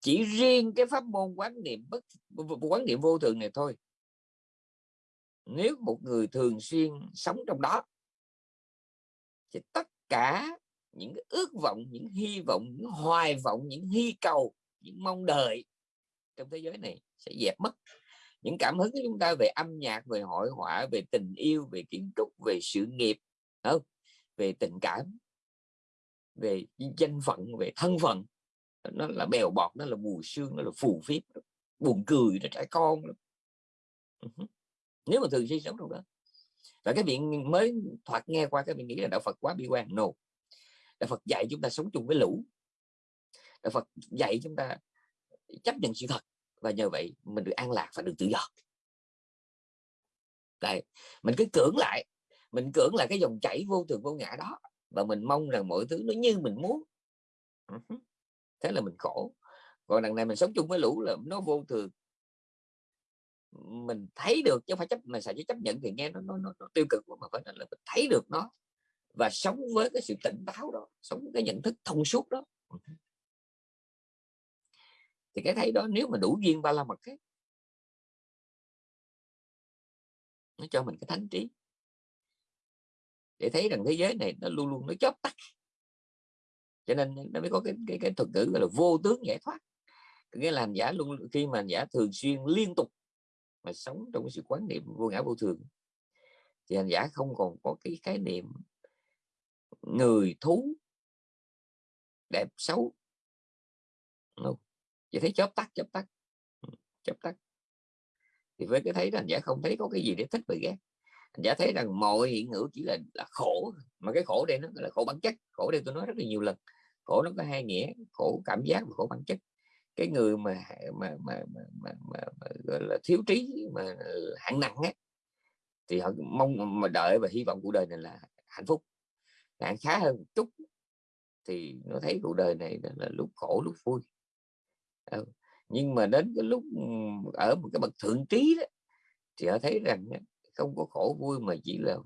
chỉ riêng cái pháp môn quán niệm bất quán niệm vô thường này thôi nếu một người thường xuyên sống trong đó thì tất cả những cái ước vọng những hy vọng những hoài vọng những hy cầu những mong đợi trong thế giới này sẽ dẹp mất. Những cảm hứng của chúng ta về âm nhạc về hội họa về tình yêu về kiến trúc về sự nghiệp không? về tình cảm về danh phận về thân phận. Nó là bèo bọt nó là mù xương, nó là phù phiếm, buồn cười nó trẻ con nếu mà thường xuyên sống trong đó. Và cái miệng mới thoạt nghe qua, cái miệng nghĩ là đạo Phật quá bi quan. No. Đạo Phật dạy chúng ta sống chung với lũ. Đạo Phật dạy chúng ta chấp nhận sự thật. Và nhờ vậy mình được an lạc và được tự do. Đấy. mình cứ cưỡng lại. Mình cưỡng lại cái dòng chảy vô thường vô ngã đó. Và mình mong rằng mọi thứ nó như mình muốn. Ừ Thế là mình khổ. Còn đằng này mình sống chung với lũ là nó vô thường mình thấy được chứ không phải chấp mình sợ chấp nhận thì nghe nó nó, nó, nó tiêu cực mà phải là mình thấy được nó và sống với cái sự tỉnh táo đó sống với cái nhận thức thông suốt đó. Thì cái thấy đó nếu mà đủ duyên ba la mật ấy, nó cho mình cái thánh trí. Để thấy rằng thế giới này nó luôn luôn nó chớp tắt. Cho nên nó mới có cái cái, cái thuật ngữ gọi là vô tướng giải thoát. Nghĩa là hành giả luôn khi mà hành giả thường xuyên liên tục mà sống trong cái sự quán niệm vô ngã vô thường thì hành giả không còn có cái khái niệm người thú đẹp xấu. Không. chỉ thấy chớp tắt chớp tắt. Ừ, chớp tắt. Thì với cái thấy hành giả không thấy có cái gì để thích và ghét. Hành giả thấy rằng mọi hiện hữu chỉ là là khổ. Mà cái khổ đây nó là khổ bản chất. Khổ đây tôi nói rất là nhiều lần. Khổ nó có hai nghĩa, khổ cảm giác và khổ bản chất cái người mà mà mà mà, mà, mà, mà gọi là thiếu trí mà hạng nặng á thì họ mong mà đợi và hy vọng cuộc đời này là hạnh phúc hạng khá hơn một chút thì nó thấy cuộc đời này là lúc khổ lúc vui ừ. nhưng mà đến cái lúc ừ, ở một cái bậc thượng trí đó thì họ thấy rằng không có khổ vui mà chỉ là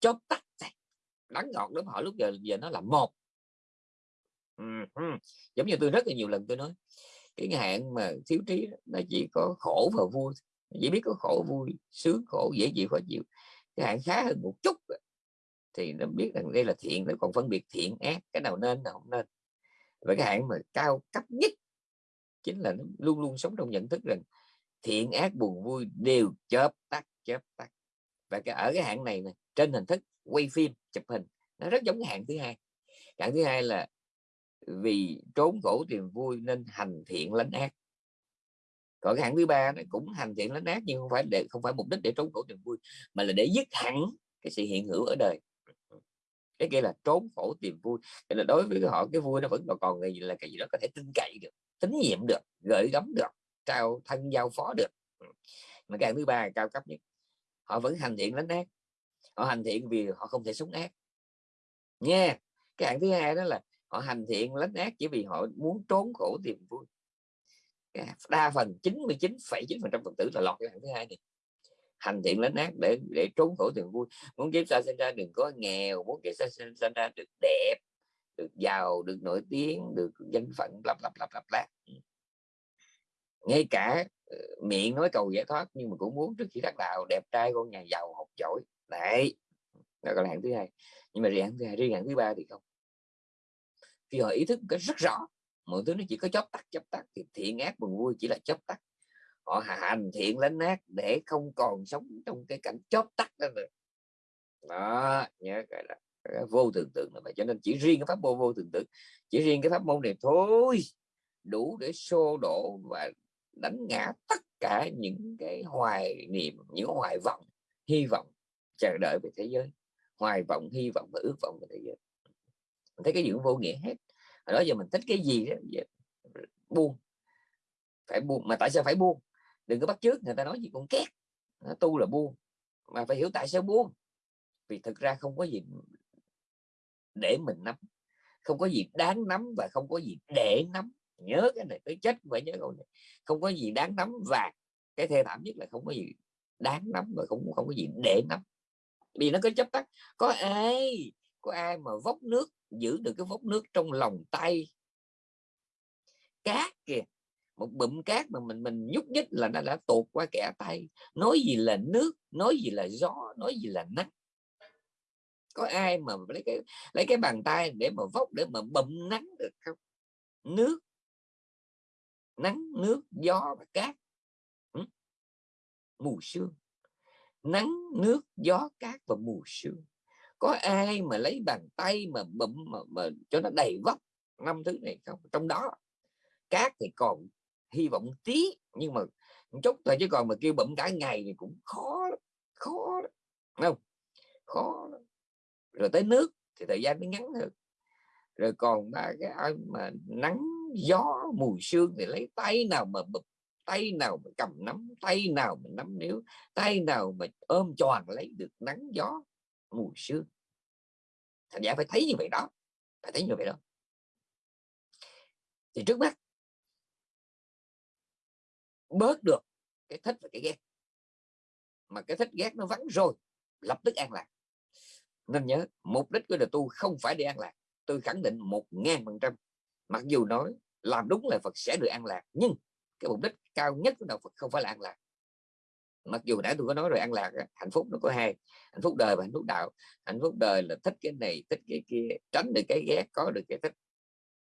chóp tắt đắng ngọt lắm họ lúc giờ giờ nó là một Ừ, ừ. giống như tôi rất là nhiều lần tôi nói cái hạn mà thiếu trí nó chỉ có khổ và vui chỉ biết có khổ vui sướng khổ dễ chịu khó chịu. Cái hạn khá hơn một chút thì nó biết rằng đây là thiện nó còn phân biệt thiện ác cái nào nên nào không nên. Và cái hạn mà cao cấp nhất chính là nó luôn luôn sống trong nhận thức rằng thiện ác buồn vui đều chớp tắt chớp tắt. Và cái ở cái hạn này, này trên hình thức quay phim chụp hình nó rất giống cái hạn thứ hai. Hạn thứ hai là vì trốn khổ tìm vui nên hành thiện lánh ác. Còn cái hạng thứ ba này cũng hành thiện lánh ác nhưng không phải để, không phải mục đích để trốn khổ tìm vui, mà là để dứt hẳn cái sự hiện hữu ở đời. Cái kia là trốn khổ tìm vui. Thì là đối với họ, cái vui nó vẫn còn gì là cái gì đó có thể tin cậy được, tín nhiệm được gửi gắm được, trao thân giao phó được. Mà cái hạng thứ ba cao cấp nhất. Họ vẫn hành thiện lánh ác. Họ hành thiện vì họ không thể sống ác. Nha, cái hạng thứ hai đó là họ hành thiện lánh ác chỉ vì họ muốn trốn khổ tìm vui. Đa phần 99,9 phần trăm phật tử là lọt cái hạng thứ hai này. Hành thiện lánh ác để để trốn khổ tìm vui. Muốn kiếp sau sinh ra đừng có nghèo muốn kiếp sau sinh, sinh ra được đẹp được giàu được nổi tiếng được danh phận lặp lặp lặp lặp lặp ngay cả ờ, miệng nói cầu giải thoát nhưng mà cũng muốn trước khi đắc đạo đẹp trai con nhà giàu học giỏi. Đấy đó là hạng thứ hai. Nhưng mà riêng hạng thứ hai riêng hạng thứ ba thì không khi họ ý thức cái rất rõ, mọi thứ nó chỉ có chớp tắt chớp tắt, thì thiện ác buồn vui chỉ là chớp tắt. Họ hành thiện lánh ác để không còn sống trong cái cảnh chớp tắt đó nữa. Đó, nhớ cái là cái vô tưởng tượng là vậy cho nên chỉ riêng cái pháp môn vô tưởng tượng, chỉ riêng cái pháp môn này thôi, đủ để xô đổ và đánh ngã tất cả những cái hoài niệm, những hoài vọng, hy vọng chờ đợi về thế giới. Hoài vọng, hy vọng và ước vọng về thế giới thấy cái gì cũng vô nghĩa hết. Hồi đó giờ mình thích cái gì đó buông. Phải buông, mà tại sao phải buông? Đừng có bắt trước người ta nói gì cũng két. Tu là buông, mà phải hiểu tại sao buông. Vì thực ra không có gì để mình nắm, không có gì đáng nắm và không có gì để nắm. Nhớ cái này tới chết phải nhớ câu này. Không có gì đáng nắm và cái thê thảm nhất là không có gì đáng nắm và không không có gì để nắm. Vì nó cứ chấp tắt có ai có ai mà vốc nước giữ được cái vốc nước trong lòng tay. Cát kìa, một bụm cát mà mình mình nhúc nhích là nó đã tuột qua kẻ tay. Nói gì là nước, nói gì là gió, nói gì là nắng. Có ai mà lấy cái lấy cái bàn tay để mà vốc, để mà bụm nắng được không? Nước. Nắng, nước, gió và cát. Ừ. Mù sương. Nắng, nước, gió, cát và mù sương có ai mà lấy bàn tay mà bụm mà, mà cho nó đầy vóc năm thứ này không? Trong đó cát thì còn hy vọng tí nhưng mà chút thôi chứ còn mà kêu bụm cả ngày thì cũng khó khó không? Khó rồi tới nước thì thời gian nó ngắn hơn. Rồi còn ba cái ai mà nắng gió mùi sương thì lấy tay nào mà bụp tay nào mà cầm nắm tay nào mà nắm níu tay nào mà ôm tròn lấy được nắng gió mùi sương thành giả phải thấy như vậy đó, phải thấy như vậy đó. Thì trước mắt, bớt được cái thích và cái ghét. Mà cái thích ghét nó vắng rồi, lập tức an lạc. Nên nhớ, mục đích của đời tu không phải để an lạc. Tôi khẳng định một ngàn phần trăm. Mặc dù nói làm đúng là Phật sẽ được an lạc, nhưng cái mục đích cao nhất của đạo Phật không phải là an lạc mặc dù nãy tôi có nói rồi an lạc hạnh phúc nó có hai hạnh phúc đời và hạnh phúc đạo. Hạnh phúc đời là thích cái này thích cái kia tránh được cái ghét có được cái thích.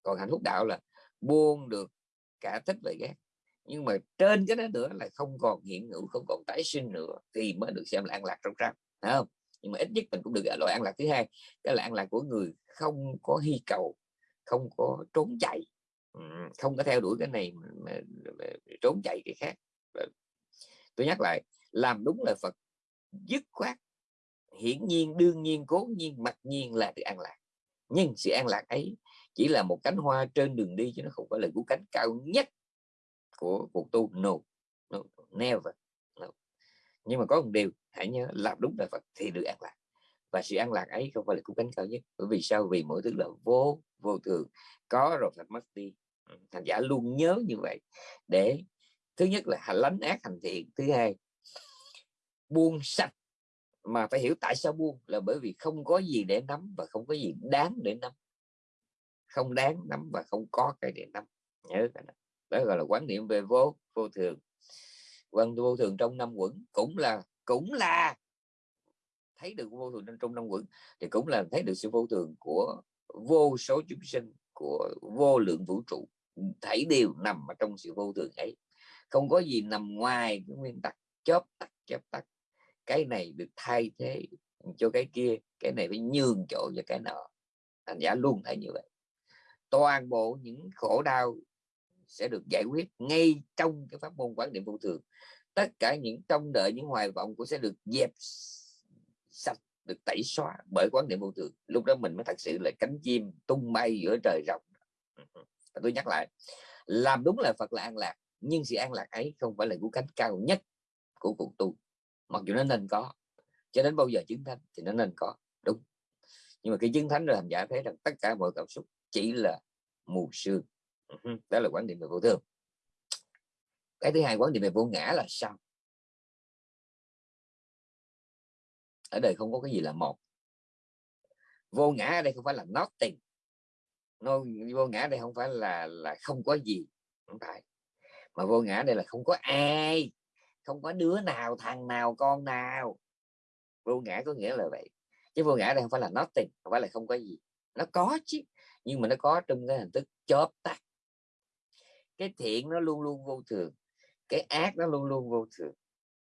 Còn hạnh phúc đạo là buông được cả thích và ghét. Nhưng mà trên cái đó nữa là không còn hiện hữu không còn tái sinh nữa thì mới được xem là an lạc trong trang không? Nhưng mà ít nhất mình cũng được loại an lạc thứ hai cái là an lạc của người không có hy cầu không có trốn chạy. Không có theo đuổi cái này mà, mà, mà trốn chạy cái khác tôi nhắc lại làm đúng lời Phật dứt khoát hiển nhiên đương nhiên cố nhiên mặc nhiên là được an lạc. Nhưng sự an lạc ấy chỉ là một cánh hoa trên đường đi chứ nó không phải là cú cánh cao nhất của cuộc tu. No, no never no. nhưng mà có một điều hãy nhớ làm đúng lời Phật thì được an lạc. Và sự an lạc ấy không phải là cú cánh cao nhất. Bởi vì sao? Vì mỗi thứ là vô vô thường. Có rồi phải mất đi. Thành giả luôn nhớ như vậy để thứ nhất là hành lánh ác hành thiện, thứ hai, buông sạch. Mà phải hiểu tại sao buông, là bởi vì không có gì để nắm và không có gì đáng để nắm. Không đáng nắm và không có cái để nắm. Nhớ cái đó. đó gọi là quán niệm về vô vô thường. Quan vô thường trong năm quẩn cũng là cũng là thấy được vô thường trong năm quẩn thì cũng là thấy được sự vô thường của vô số chúng sinh, của vô lượng vũ trụ. Thảy đều nằm ở trong sự vô thường ấy không có gì nằm ngoài cái nguyên tắc chớp tắt chớp tắt. Cái này được thay thế cho cái kia, cái này phải nhường chỗ cho cái nọ. Thành giả luôn thấy như vậy. Toàn bộ những khổ đau sẽ được giải quyết ngay trong cái pháp môn quán niệm vô thường. Tất cả những trong đợi, những hoài vọng cũng sẽ được dẹp sạch, được tẩy xóa bởi quán niệm vô thường. Lúc đó mình mới thật sự là cánh chim tung bay giữa trời rộng. Ừ, ừ. Tôi nhắc lại, làm đúng là Phật là an lạc nhưng sự an lạc ấy không phải là cú cánh cao nhất của cuộc tu, mặc dù nó nên có. Cho đến bao giờ chứng thánh thì nó nên có, đúng. Nhưng mà khi chứng thánh rồi hành giả thấy rằng tất cả mọi cảm xúc chỉ là mù sương. Ừ đó là quan điểm về vô thường. Cái thứ hai, quan điểm về vô ngã là sao? Ở đời không có cái gì là một. Vô ngã ở đây không phải là nothing. Nó vô ngã đây không phải là là không có gì, không phải mà vô ngã đây là không có ai, không có đứa nào, thằng nào, con nào. Vô ngã có nghĩa là vậy. Chứ vô ngã đây không phải là nothing, không phải là không có gì. Nó có chứ, nhưng mà nó có trong cái hình thức chớp tắt. Cái thiện nó luôn luôn vô thường, cái ác nó luôn luôn vô thường,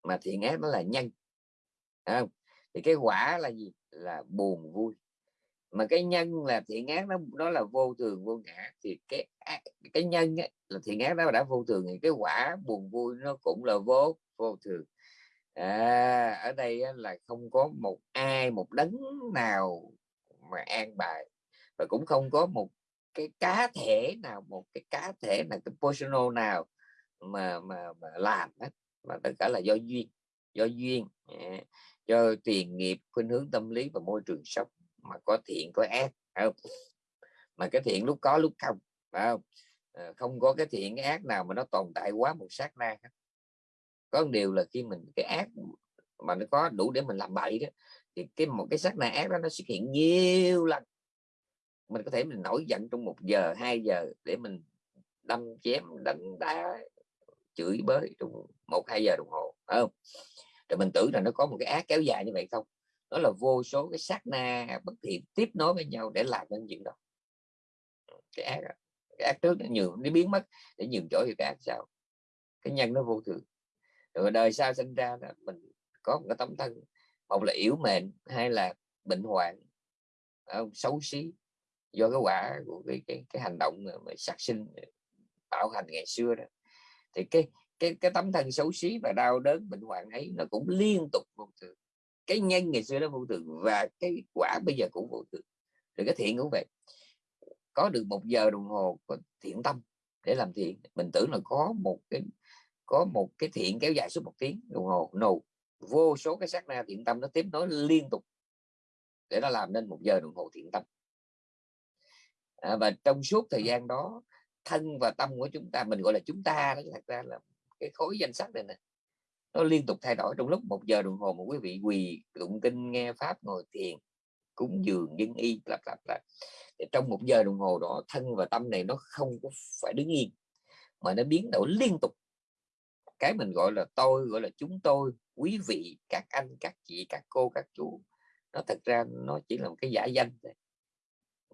mà thiện ác nó là nhân. Không? thì cái quả là gì? Là buồn vui mà cái nhân là thiện ác nó nó là vô thường vô ngã. Thì cái cái nhân ấy, là thiện ác nó đã vô thường thì cái quả buồn vui nó cũng là vô vô thường. À, ở đây là không có một ai một đấng nào mà an bài. Và cũng không có một cái cá thể nào một cái cá thể là cái personal nào mà mà, mà làm hết. Mà tất cả là do duyên do duyên à, do tiền nghiệp khuynh hướng tâm lý và môi trường sống mà có thiện, có ác không? mà cái thiện lúc có, lúc không, phải không? Ờ, không có cái thiện, cái ác nào mà nó tồn tại quá một sát na có một điều là khi mình, cái ác mà nó có đủ để mình làm bậy đó, thì cái một cái sát na ác đó nó xuất hiện nhiều lần. Mình có thể mình nổi giận trong một giờ, hai giờ để mình đâm chém, đánh đá, chửi bới trong một, hai giờ đồng hồ, phải không? Rồi mình tưởng là nó có một cái ác kéo dài như vậy không? Đó là vô số cái sát na bất thiện tiếp nối với nhau để làm nên chuyện đó. Cái ác cái ác trước nó nhường nó biến mất để nhường chỗ cho cái ác sau. Cái nhân nó vô thường. Rồi đời sau sinh ra là mình có một cái tấm thân một là yếu mệnh hay là bệnh hoạn. Xấu xí. Do cái quả của cái cái, cái hành động mà, mà sát sinh tạo hành ngày xưa đó. Thì cái cái cái tấm thân xấu xí và đau đớn bệnh hoạn ấy nó cũng liên tục vô thường cái nhân ngày xưa nó vô thường và cái quả bây giờ cũng vô thường. Rồi cái thiện cũng vậy. Có được một giờ đồng hồ thiện tâm để làm thiện. Mình tưởng là có một cái có một cái thiện kéo dài suốt một tiếng đồng hồ. No vô số cái sát na thiện tâm nó tiếp nối liên tục để nó làm nên một giờ đồng hồ thiện tâm. À, và trong suốt thời gian đó thân và tâm của chúng ta mình gọi là chúng ta đó thật ra là cái khối danh sách này nè nó liên tục thay đổi. Trong lúc một giờ đồng hồ một quý vị quỳ tụng kinh nghe pháp ngồi thiền cúng dường dân y lặp lặp lại trong một giờ đồng hồ đó thân và tâm này nó không có phải đứng yên mà nó biến đổi liên tục. Cái mình gọi là tôi gọi là chúng tôi quý vị các anh các chị các cô các chú nó thật ra nó chỉ là một cái giả danh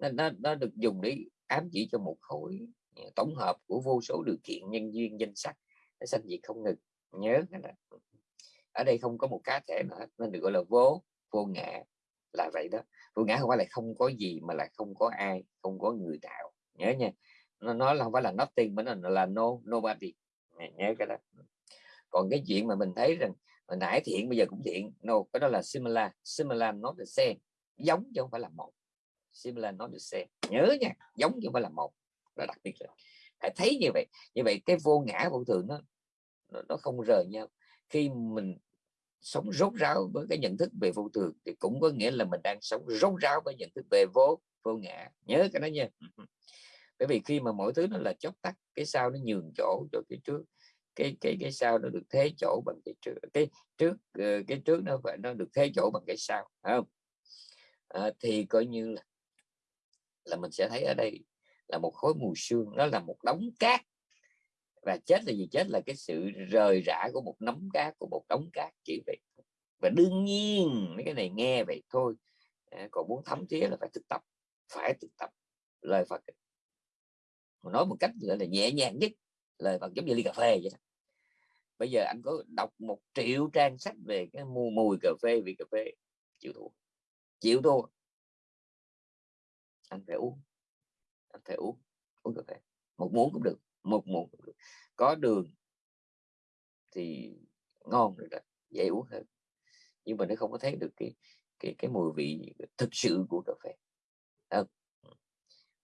nó, nó, nó được dùng để ám chỉ cho một khối à, tổng hợp của vô số điều kiện nhân duyên danh sắc nó sanh diệt không ngừng nhớ là ở đây không có một cá thể nữa nên được gọi là vô vô ngã là vậy đó. Vô ngã không phải là không có gì mà là không có ai, không có người nào nhớ nha. Nó nói là không phải là nothing mà nó là no, nobody. Nhớ cái đó. Còn cái chuyện mà mình thấy rằng, hồi nãy thiện bây giờ cũng thiện. No, cái đó là similar. Similar, not the same. Giống chứ không phải là một. Similar, not the same. Nhớ nha. Giống chứ không phải là một. Là đặc biệt rồi. Phải thấy như vậy. Như vậy cái vô ngã vô thường nó nó, nó không rời nhau. Khi mình sống rốt ráo với cái nhận thức về vô thường thì cũng có nghĩa là mình đang sống rốt ráo với nhận thức về vô vô ngã. Nhớ cái đó nha. [LAUGHS] Bởi vì khi mà mọi thứ nó là chốc tắt cái sau nó nhường chỗ cho cái trước cái cái cái sau nó được thế chỗ bằng cái trước cái trước ờ, cái trước nó phải nó được thế chỗ bằng cái sau không? À, thì coi như là là mình sẽ thấy ở đây là một khối mù sương nó là một đống cát và chết là gì? Chết là cái sự rời rã của một nắm cát của một đống cát chỉ vậy và đương nhiên mấy cái này nghe vậy thôi à, còn muốn thấm thía là phải thực tập phải thực tập lời Phật. Mà nói một cách gọi là nhẹ nhàng nhất lời Phật giống như ly cà phê vậy đó. Bây giờ anh có đọc một triệu trang sách về cái mùi, mùi cà phê vị cà phê chịu thua chịu thua. Anh phải uống anh phải uống uống cà phê một muỗng cũng được một một có đường thì ngon rồi đó dễ uống hơn. Nhưng mà nó không có thấy được cái cái cái mùi vị thực sự của cà phê. À,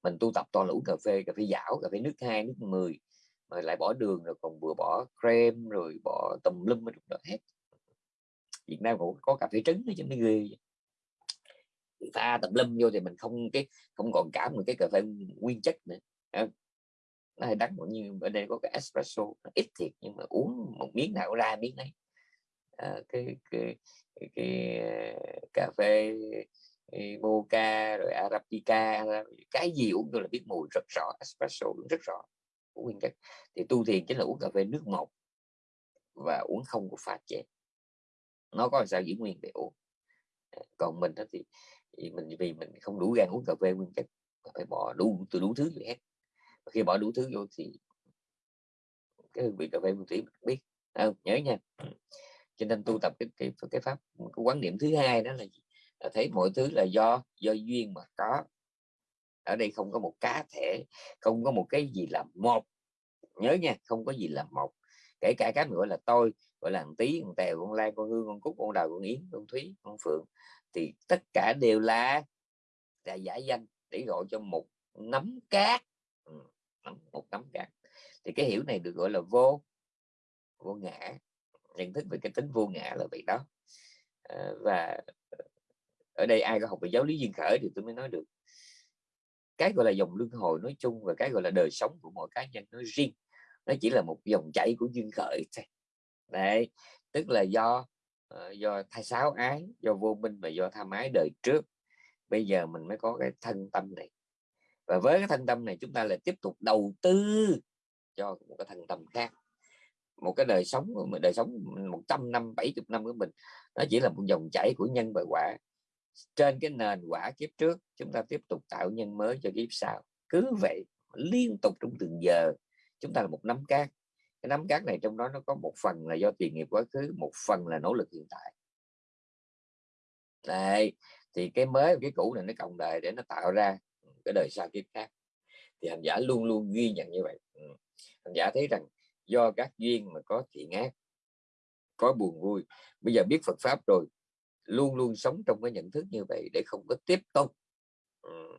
mình tu tập toàn là uống cà phê cà phê dảo cà phê nước hai nước 10 mà lại bỏ đường rồi còn vừa bỏ creme rồi bỏ tùm lum đó hết. Việt Nam cũng có cà phê trứng nữa chứ mấy ghê pha tùm lum vô thì mình không cái không còn cảm một cái cà phê nguyên chất nữa. Ờ, nó hơi đắng như ở đây có cái espresso nó ít thiệt nhưng mà uống một miếng nào ra miếng này à, ờ, cái, cái, cái, cái ờ, cà phê ờ, mocha rồi arabica cái gì uống tôi là biết mùi rất rõ espresso rất rõ của nguyên chất. Thì tu thiền chính là uống cà phê nước một và uống không có pha chế. Nó có sao giữ nguyên để uống. Còn mình thì, thì mình vì mình không đủ gan uống cà phê nguyên chất phải bỏ đủ từ đủ thứ gì hết khi bỏ đủ thứ vô thì cái hương vị cà phê nguyên thủy biết. À, nhớ nha. Cho nên tu tập cái cái cái pháp cái quán niệm thứ hai đó là, là thấy mọi thứ là do do duyên mà có. Ở đây không có một cá thể không có một cái gì là một. Nhớ nha không có gì là một. Kể cả các người gọi là tôi gọi là thằng tí thằng tèo con lan con hương con cúc con đào con yến con thúy con phượng thì tất cả đều là là giả danh để gọi cho một nắm cát. Ừ, một nắm cả thì cái hiểu này được gọi là vô vô ngã. Nhận thức về cái tính vô ngã là vậy đó. À, và ở đây ai có học về giáo lý duyên khởi thì tôi mới nói được. Cái gọi là dòng luân hồi nói chung và cái gọi là đời sống của mỗi cá nhân nói riêng nó chỉ là một dòng chảy của duyên khởi thôi. Đấy tức là do ờ, do thai sáo ái do vô minh và do tham ái đời trước. Bây giờ mình mới có cái thân tâm này và với cái thanh tâm này chúng ta lại tiếp tục đầu tư cho một cái thanh tâm khác. Một cái đời sống đời sống 100 năm 70 năm của mình, nó chỉ là một dòng chảy của nhân và quả. Trên cái nền quả kiếp trước, chúng ta tiếp tục tạo nhân mới cho kiếp sau. Cứ vậy, liên tục trong từng giờ, chúng ta là một nắm cát. Cái nắm cát này trong đó nó có một phần là do tiền nghiệp quá khứ, một phần là nỗ lực hiện tại. Đây thì cái mới, cái cũ này nó cộng đời để nó tạo ra cái đời sau kiếp khác. Thì hành giả luôn luôn ghi nhận như vậy. Ừ. hành giả thấy rằng do các duyên mà có thiện ác có buồn vui bây giờ biết Phật pháp rồi luôn luôn sống trong cái nhận thức như vậy để không có tiếp tục. Ừ,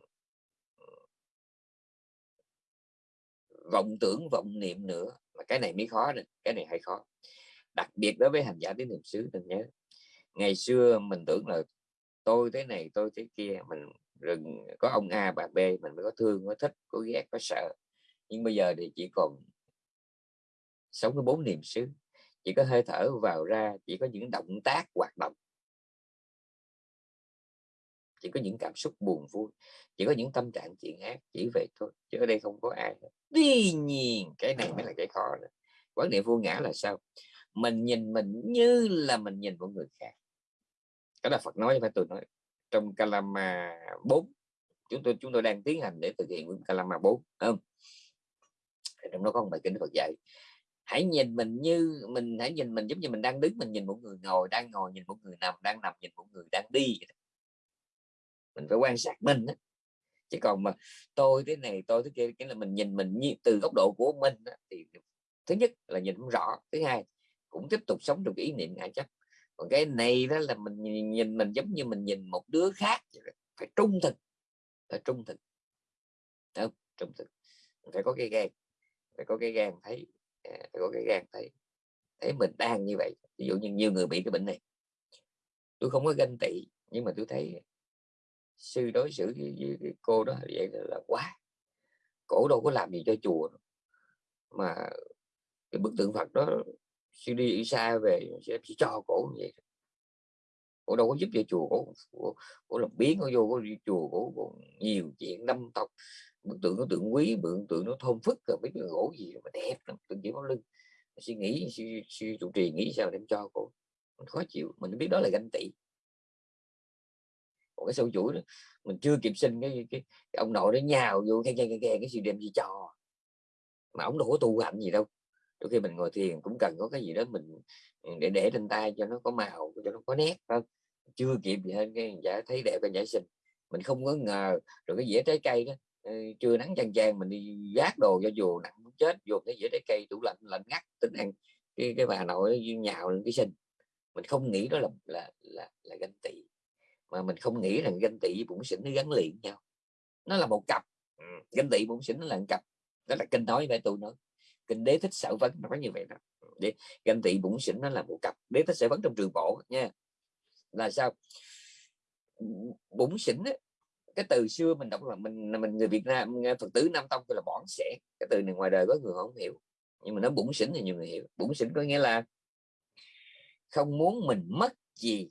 vọng tưởng vọng niệm nữa mà cái này mới khó này cái này hay khó. Đặc biệt đối với hành giả tiến niệm xứ đừng nhớ ngày xưa mình tưởng là tôi thế này tôi thế kia mình rừng, có ông A, bà B, mình mới có thương có thích, có ghét, có sợ. Nhưng bây giờ thì chỉ còn sống với bốn niềm xứ. Chỉ có hơi thở vào ra, chỉ có những động tác, hoạt động. Chỉ có những cảm xúc buồn vui, chỉ có những tâm trạng chuyện ác, chỉ vậy thôi, chứ ở đây không có ai tuy nhiên, cái này mới là cái khó đó. quán niệm vô ngã là sao? Mình nhìn mình như là mình nhìn một người khác. Cái là Phật nói, phải tôi nói trong Kalama 4 chúng tôi chúng tôi đang tiến hành để thực hiện Kalama 4 không? Trong đó có một bài kinh Phật dạy hãy nhìn mình như mình hãy nhìn mình giống như mình đang đứng mình nhìn một người ngồi đang ngồi nhìn một người nằm đang nằm nhìn một người đang đi. Mình phải quan sát mình đó. chứ còn mà tôi thế này tôi thế kia cái là mình nhìn mình như từ góc độ của mình đó, thì thứ nhất là nhìn không rõ thứ hai cũng tiếp tục sống trong cái ý niệm ngại chấp còn cái này đó là mình nhìn, nhìn mình giống như mình nhìn một đứa khác. Phải trung thực. Phải trung thực. Không? Trung thực. Phải có cái gan. Phải có cái gan thấy. À, phải có cái gan thấy. Thấy mình đang như vậy. Ví dụ như nhiều người bị cái bệnh này. Tôi không có ganh tị nhưng mà tôi thấy sư đối xử với, với, với cô đó vậy là, là quá. Cổ đâu có làm gì cho chùa mà cái bức tượng Phật đó sư đi xa về sẽ chỉ cho cổ như vậy cổ đâu có giúp cho chùa cổ, cổ, cổ làm biến nó vô cổ đi chùa cổ, cổ nhiều chuyện năm tộc. Bức tượng nó tượng quý bức tượng nó thôn phức rồi biết cái gỗ gì mà đẹp lắm tượng chỉ có lưng. Suy nghĩ suy, suy trì nghĩ sao đem cho cổ. Mình khó chịu mình biết đó là ganh tị. Một cái sâu chuỗi đó mình chưa kịp sinh cái, cái, cái ông nội nó nhào vô cái cái cái cái sự đem gì cho. Mà ông đâu có tu hành gì đâu đôi khi mình ngồi thiền cũng cần có cái gì đó mình ừ, để để trên tay cho nó có màu cho nó có nét không chưa kịp gì hơn cái giả thấy đẹp cái giả sinh mình không có ngờ rồi cái dĩa trái cây đó ừ, chưa nắng chang chang mình đi giác đồ cho dù nặng chết dù cái dĩa trái cây tủ lạnh lạnh ngắt tính ăn cái cái bà nội nhào lên cái sinh mình không nghĩ đó là là là, là ganh tị mà mình không nghĩ rằng ganh tị với bụng xỉn nó gắn liền nhau. Nó là một cặp. Ừ, ganh tị bụng xỉn nó là một cặp. Đó là kinh nói với tôi nói kinh đế thích sở vấn nó nói như vậy đó. Để ganh tị bụng xỉn nó là một cặp đế thích sở vấn trong trường bộ nha. Là sao? Bụng xỉn ấy, cái từ xưa mình đọc là mình mình người Việt Nam Phật tử Nam Tông là bỏn sẻ cái từ này ngoài đời có người không hiểu. Nhưng mà nó bụng xỉn thì nhiều người hiểu. Bụng xỉn có nghĩa là không muốn mình mất gì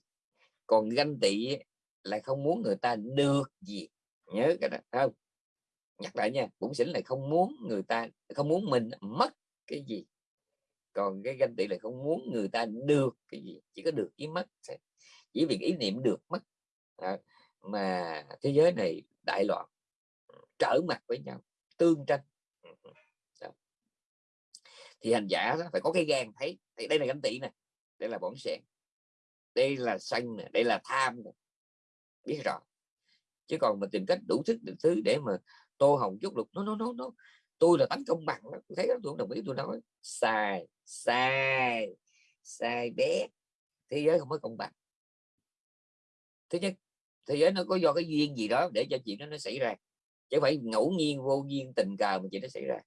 còn ganh tị là không muốn người ta được gì. Nhớ cái đó không? Nhắc lại nha bụng xỉn là không muốn người ta không muốn mình mất cái gì. Còn cái ganh tị là không muốn người ta được cái gì chỉ có được với mất chỉ vì ý niệm được mất. À, mà thế giới này đại loạn trở mặt với nhau tương tranh. Ừ, ừ, đó. thì hành giả đó phải có cái gan thấy thì đây là ganh tị nè đây là bổn sẹn đây là sân nè đây là tham nè biết rõ. Chứ còn mà tìm cách đủ thức được thứ để mà tô hồng chút lục, nó nó nó nó. Tôi là tánh công bằng đó. tôi thấy đó tôi không đồng ý, tôi nói, sai sai sai bé, thế giới không có công bằng. Thứ nhất, thế giới nó có do cái duyên gì đó để cho chuyện đó nó xảy ra, chứ phải ngẫu nhiên, vô duyên, tình cờ mà chuyện nó xảy ra.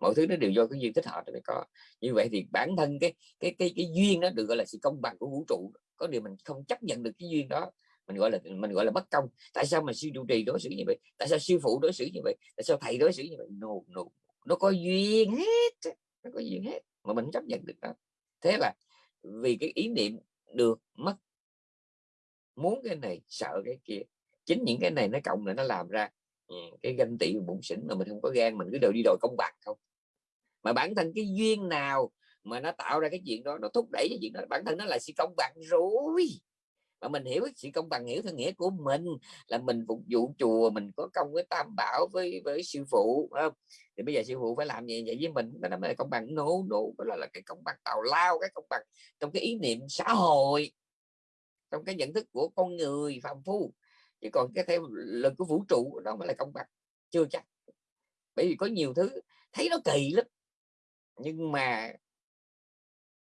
Mọi thứ nó đều do cái duyên thích hợp mới có. Như vậy thì bản thân cái cái cái cái duyên đó được gọi là sự công bằng của vũ trụ, có điều mình không chấp nhận được cái duyên đó mình gọi là, mình gọi là bất công. Tại sao mà sư trụ trì đối xử như vậy? Tại sao sư phụ đối xử như vậy? Tại sao thầy đối xử như vậy? No no. Nó có duyên hết nó có duyên hết mà mình chấp nhận được đó. Thế là vì cái ý niệm được mất, muốn cái này, sợ cái kia. Chính những cái này nó cộng là nó làm ra ừ, cái ganh tị bụng xỉn mà mình không có gan, mình cứ đều đi đòi công bằng không. Mà bản thân cái duyên nào mà nó tạo ra cái chuyện đó, nó thúc đẩy cái chuyện đó, bản thân nó là sự công bằng rồi mà mình hiểu sự công bằng hiểu theo nghĩa của mình là mình phục vụ chùa mình có công với tam bảo với với sư phụ không? thì bây giờ sư phụ phải làm gì vậy với mình đó là công bằng. Nô đủ đó là, là cái công bằng tào lao cái công bằng trong cái ý niệm xã hội trong cái nhận thức của con người phạm phu. Chứ còn cái theo lực của vũ trụ đó mới là công bằng chưa chắc. Bởi vì có nhiều thứ thấy nó kỳ lắm nhưng mà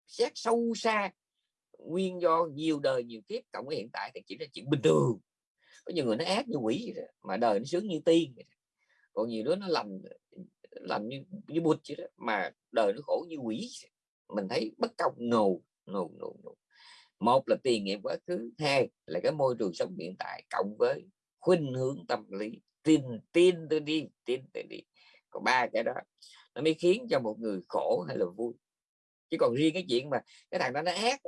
xét sâu xa nguyên do nhiều đời, nhiều kiếp, cộng với hiện tại thì chỉ là chuyện bình thường. Có nhiều người nó ác như quỷ vậy mà đời nó sướng như tiên còn nhiều đứa nó lành lành như như bụt vậy đó, mà đời nó khổ như quỷ mình thấy bất công nồ nồ nồ nồ một là tiền nghiệm quá khứ, hai là cái môi trường sống hiện tại cộng với khuynh hướng tâm lý. Tin tin tôi đi, tin tôi đi. Còn ba cái đó, nó mới khiến cho một người khổ hay là vui. Chứ còn riêng cái chuyện mà cái thằng đó nó ác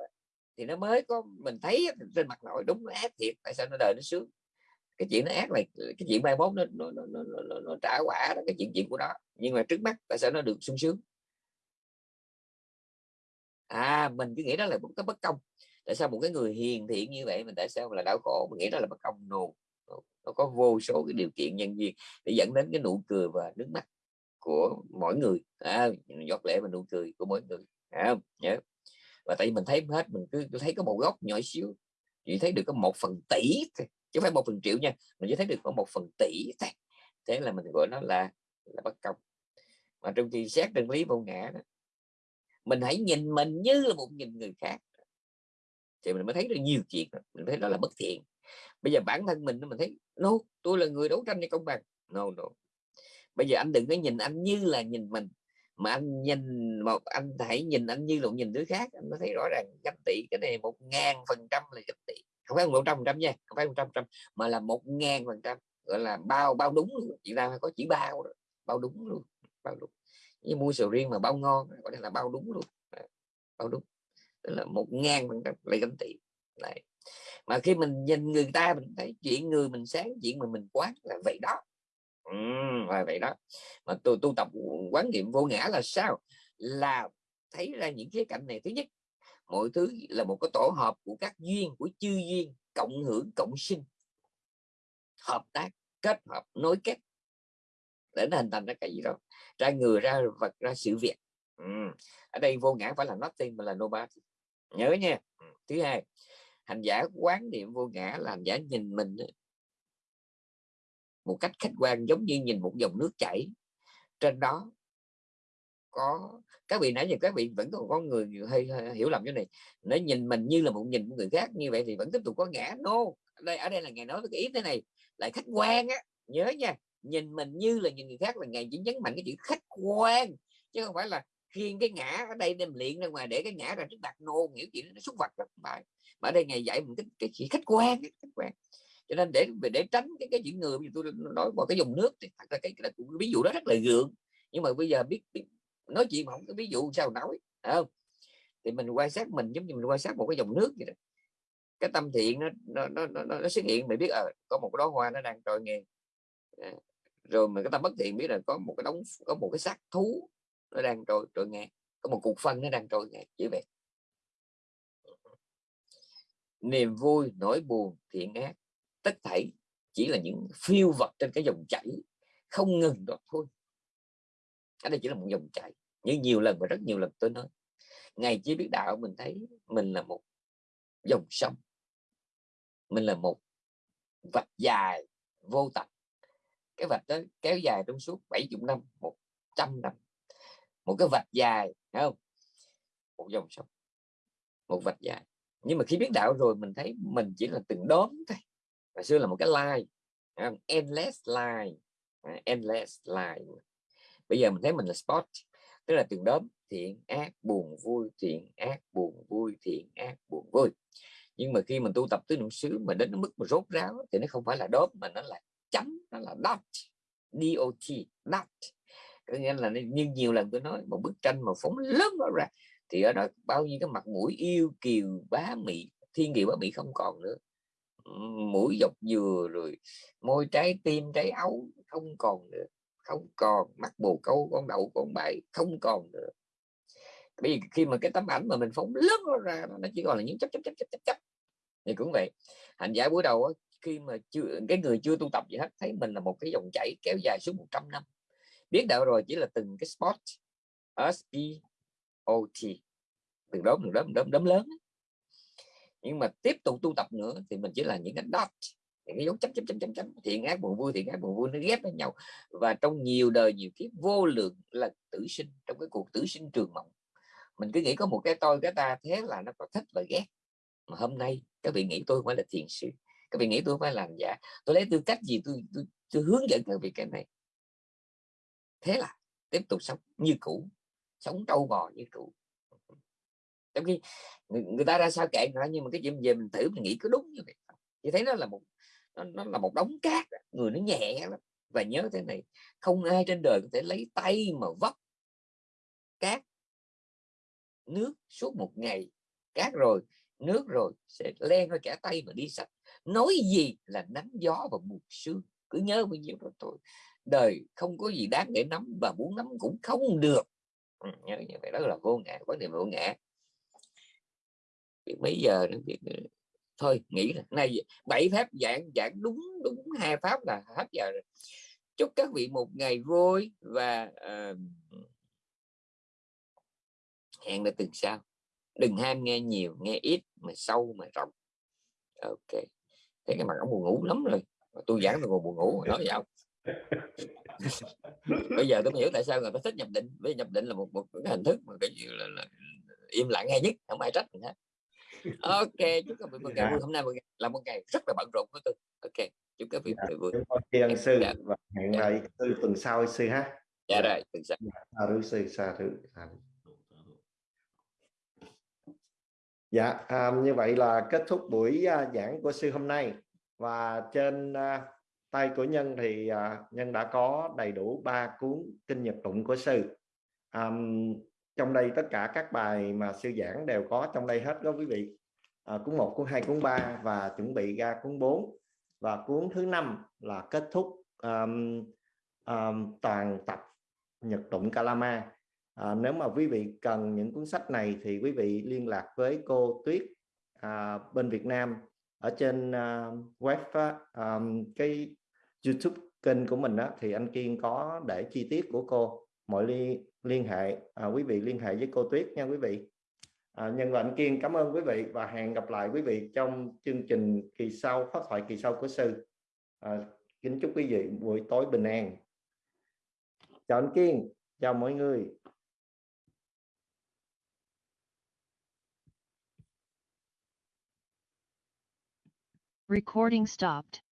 thì nó mới có mình thấy trên mặt nội đúng nó ác thiệt tại sao nó đời nó sướng? Cái chuyện nó ác này cái chuyện mai mốt nó nó, nó, nó, nó, nó trả quả đó cái chuyện chuyện của nó. Nhưng mà trước mắt tại sao nó được sung sướng? À mình cứ nghĩ đó là một cái bất công. Tại sao một cái người hiền thiện như vậy mình tại sao là đau khổ? Mình nghĩ đó là bất công. No nó có vô số cái điều kiện nhân duyên để dẫn đến cái nụ cười và nước mắt của mỗi người. À, giọt lệ và nụ cười của mỗi người. À, yeah và tại vì mình thấy hết, mình cứ thấy có một góc nhỏ xíu, chỉ thấy được có một phần tỷ chứ không phải một phần triệu nha, mình chỉ thấy được có một phần tỷ thôi. Thế là mình gọi nó là là bất công. Mà trong khi xét chân lý vô ngã đó, mình hãy nhìn mình như là một nhìn người khác. Thì mình mới thấy được nhiều chuyện, mình thấy đó là bất thiện. Bây giờ bản thân mình mình thấy, no, tôi là người đấu tranh cho công bằng. No no. Bây giờ anh đừng có nhìn anh như là nhìn mình mà anh nhìn một anh hãy nhìn anh như lộn nhìn đứa khác, anh mới thấy rõ ràng ganh tị cái này một ngàn phần trăm là ganh tị. Không phải một trăm phần trăm nha, không phải một trăm phần trăm, mà là một ngàn phần trăm, gọi là bao bao đúng luôn. Chị ta có chỉ bao đó. bao đúng luôn, bao đúng. Như mua sầu riêng mà bao ngon gọi là bao đúng luôn. Bao đúng. Tức là một ngàn phần trăm là ganh tị. Này mà khi mình nhìn người ta, mình thấy chuyện người mình sáng, chuyện mà mình quán là vậy đó ừ, là vậy đó. Mà tôi tu tập quán niệm vô ngã là sao? Là thấy ra những khía cạnh này thứ nhất mọi thứ là một cái tổ hợp của các duyên của chư duyên cộng hưởng cộng sinh. Hợp tác kết hợp nối kết để nó hình thành ra cái gì đó. Ra người ra vật ra sự việc. Ừ. ở đây vô ngã phải là nothing mà là nobody. Nhớ nha. Thứ hai hành giả quán niệm vô ngã là hành giả nhìn mình một cách khách quan giống như nhìn một dòng nước chảy. Trên đó có các vị nãy giờ các vị vẫn còn có người hơi, hơi hiểu lầm cái này. Nó nhìn mình như là một nhìn người khác như vậy thì vẫn tiếp tục có ngã. No đây ở đây là ngày nói cái ý thế này lại khách quan á. Nhớ nha nhìn mình như là nhìn người khác là ngày chỉ nhấn mạnh cái chữ khách quan chứ không phải là khiên cái ngã ở đây đem luyện ra ngoài để cái ngã ra trước mặt. Nô nghĩa chuyện nó xúc vật rồi mà ở đây ngày dạy mình cái, cái chỉ khách quan khách quan cho nên để để tránh cái cái chuyện người tôi nói vào cái dùng nước thì thật ra cái, cái, cái ví dụ đó rất là gượng. Nhưng mà bây giờ biết, biết nói chuyện mà không có ví dụ sao nói không? Thì mình quan sát mình giống như mình quan sát một cái dòng nước vậy đó. Cái tâm thiện nó nó nó, nó, nó xuất hiện mình biết à, có một cái đó hoa nó đang trôi nghe à, ờ, rồi mình cái tâm bất thiện biết là có một cái đống có một cái xác thú nó đang trôi trôi nghe có một cục phân nó đang trôi nghe chỉ vậy niềm vui nỗi buồn thiện ác tất thảy chỉ là những phiêu vật trên cái dòng chảy, không ngừng đó thôi. Ở đây chỉ là một dòng chảy. Như nhiều lần và rất nhiều lần tôi nói ngày chỉ biết đạo mình thấy mình là một dòng sông. Mình là một vạch dài vô tận. Cái vạch đó kéo dài trong suốt 70 năm 100 năm. Một cái vạch dài, thấy không? Một dòng sông. Một vạch dài. Nhưng mà khi biết đạo rồi, mình thấy mình chỉ là từng đốm thôi hồi xưa là một cái line endless line. Endless line. Bây giờ mình thấy mình là spot, tức là từng đốm thiện, ác, buồn, vui, thiện, ác, buồn, vui, thiện, ác, buồn, vui. Nhưng mà khi mình tu tập tứ niệm xứ mà đến mức mà rốt ráo thì nó không phải là đốm mà nó là chấm, nó là dot. Dot dot. Có nghĩa là như nhiều lần tôi nói, một bức tranh mà phóng lớn ra, thì ở đó bao nhiêu cái mặt mũi yêu kiều bá mị, thiên kiều bá mị không còn nữa mũi dọc dừa rồi môi trái tim, trái ấu, không còn nữa. Không còn, mắt bồ câu, con đậu, con bậy không còn nữa. Bởi vì khi mà cái tấm ảnh mà mình phóng lớn ra, nó chỉ còn là những chấp chấp chấp chấp chấp chấp thì cũng vậy, hành giả buổi đầu khi mà chưa, cái người chưa tu tập gì hết, thấy mình là một cái dòng chảy kéo dài suốt 100 năm. Biết đạo rồi, chỉ là từng cái spot, S P O T. Từng đốm từng đốm đốm đốm lớn nhưng mà tiếp tục tu tập nữa thì mình chỉ là những cái dot những cái dấu chấm chấm chấm chấm chấm. Thiện ác buồn vui thiện ác buồn vui nó ghép với nhau. Và trong nhiều đời nhiều kiếp vô lượng là tử sinh trong cái cuộc tử sinh trường mộng. Mình cứ nghĩ có một cái tôi cái ta thế là nó có thích và ghét. Mà hôm nay các vị nghĩ tôi không phải là thiền sư. Các vị nghĩ tôi không phải làm giả. Tôi lấy tư cách gì tôi, tôi, tôi hướng dẫn các vị cái này. Thế là tiếp tục sống như cũ sống trâu bò như cũ trong khi người, người ta ra sao kệ người nhưng mà cái chuyện về mình thử mình nghĩ có đúng như vậy thì thấy nó là một nó, nó là một đống cát người nó nhẹ lắm. Và nhớ thế này không ai trên đời có thể lấy tay mà vấp cát nước suốt một ngày. Cát rồi nước rồi sẽ len qua cả tay mà đi sạch. Nói gì là nắng gió và buồn sương cứ nhớ bao nhiêu đó thôi. Đời không có gì đáng để nắm và muốn nắm cũng không được. Ừ, nhớ như vậy đó là vô ngã vấn đề vô ngã mấy giờ nữa biết ờ, thôi nghĩ là này bảy pháp giảng giảng đúng đúng hai pháp là hết giờ rồi. Chúc các vị một ngày vui và uh, hẹn là tuần sau. Đừng ham nghe nhiều nghe ít mà sâu mà rộng. Ok. Thấy cái mặt ông buồn ngủ lắm rồi. Tôi giảng tôi còn buồn ngủ nói vậy bây giờ tôi mới hiểu tại sao người ta thích nhập định. Với nhập định là một một cái hình thức mà cái gì là, là im lặng hay nhất không ai trách mình hết ok chúc các vị một ngày vui. Hôm nay một ngày, là một ngày rất là bận rộn của tôi. Ok chúc các vị dạ, vui. chúng con tri ân sư dạ. và hẹn dạ. lại sư tuần sau sư ha. Dạ, dạ. rồi tuần sau. Sa thứ sư sa thứ. Dạ. À, như vậy là kết thúc buổi uh, giảng của sư hôm nay. Và trên uh, tay của nhân thì uh, nhân đã có đầy đủ ba cuốn kinh nhật tụng của sư. Um, trong đây tất cả các bài mà sư giảng đều có trong đây hết đó quý vị. À, cuốn 1, cuốn 2, cuốn 3 và chuẩn bị ra cuốn 4 và cuốn thứ năm là kết thúc um, um, toàn tập Nhật Tụng Kalama. À, nếu mà quý vị cần những cuốn sách này thì quý vị liên lạc với cô Tuyết à, bên Việt Nam ở trên uh, web uh, cái YouTube kênh của mình đó, thì anh Kiên có để chi tiết của cô. Mọi liên liên hệ à, quý vị liên hệ với cô Tuyết nha quý vị. À, nhân lệnh Kiên cảm ơn quý vị và hẹn gặp lại quý vị trong chương trình kỳ sau phát thoại kỳ sau của sư. À, kính chúc quý vị buổi tối bình an. Chào anh Kiên chào mọi người. Recording stopped.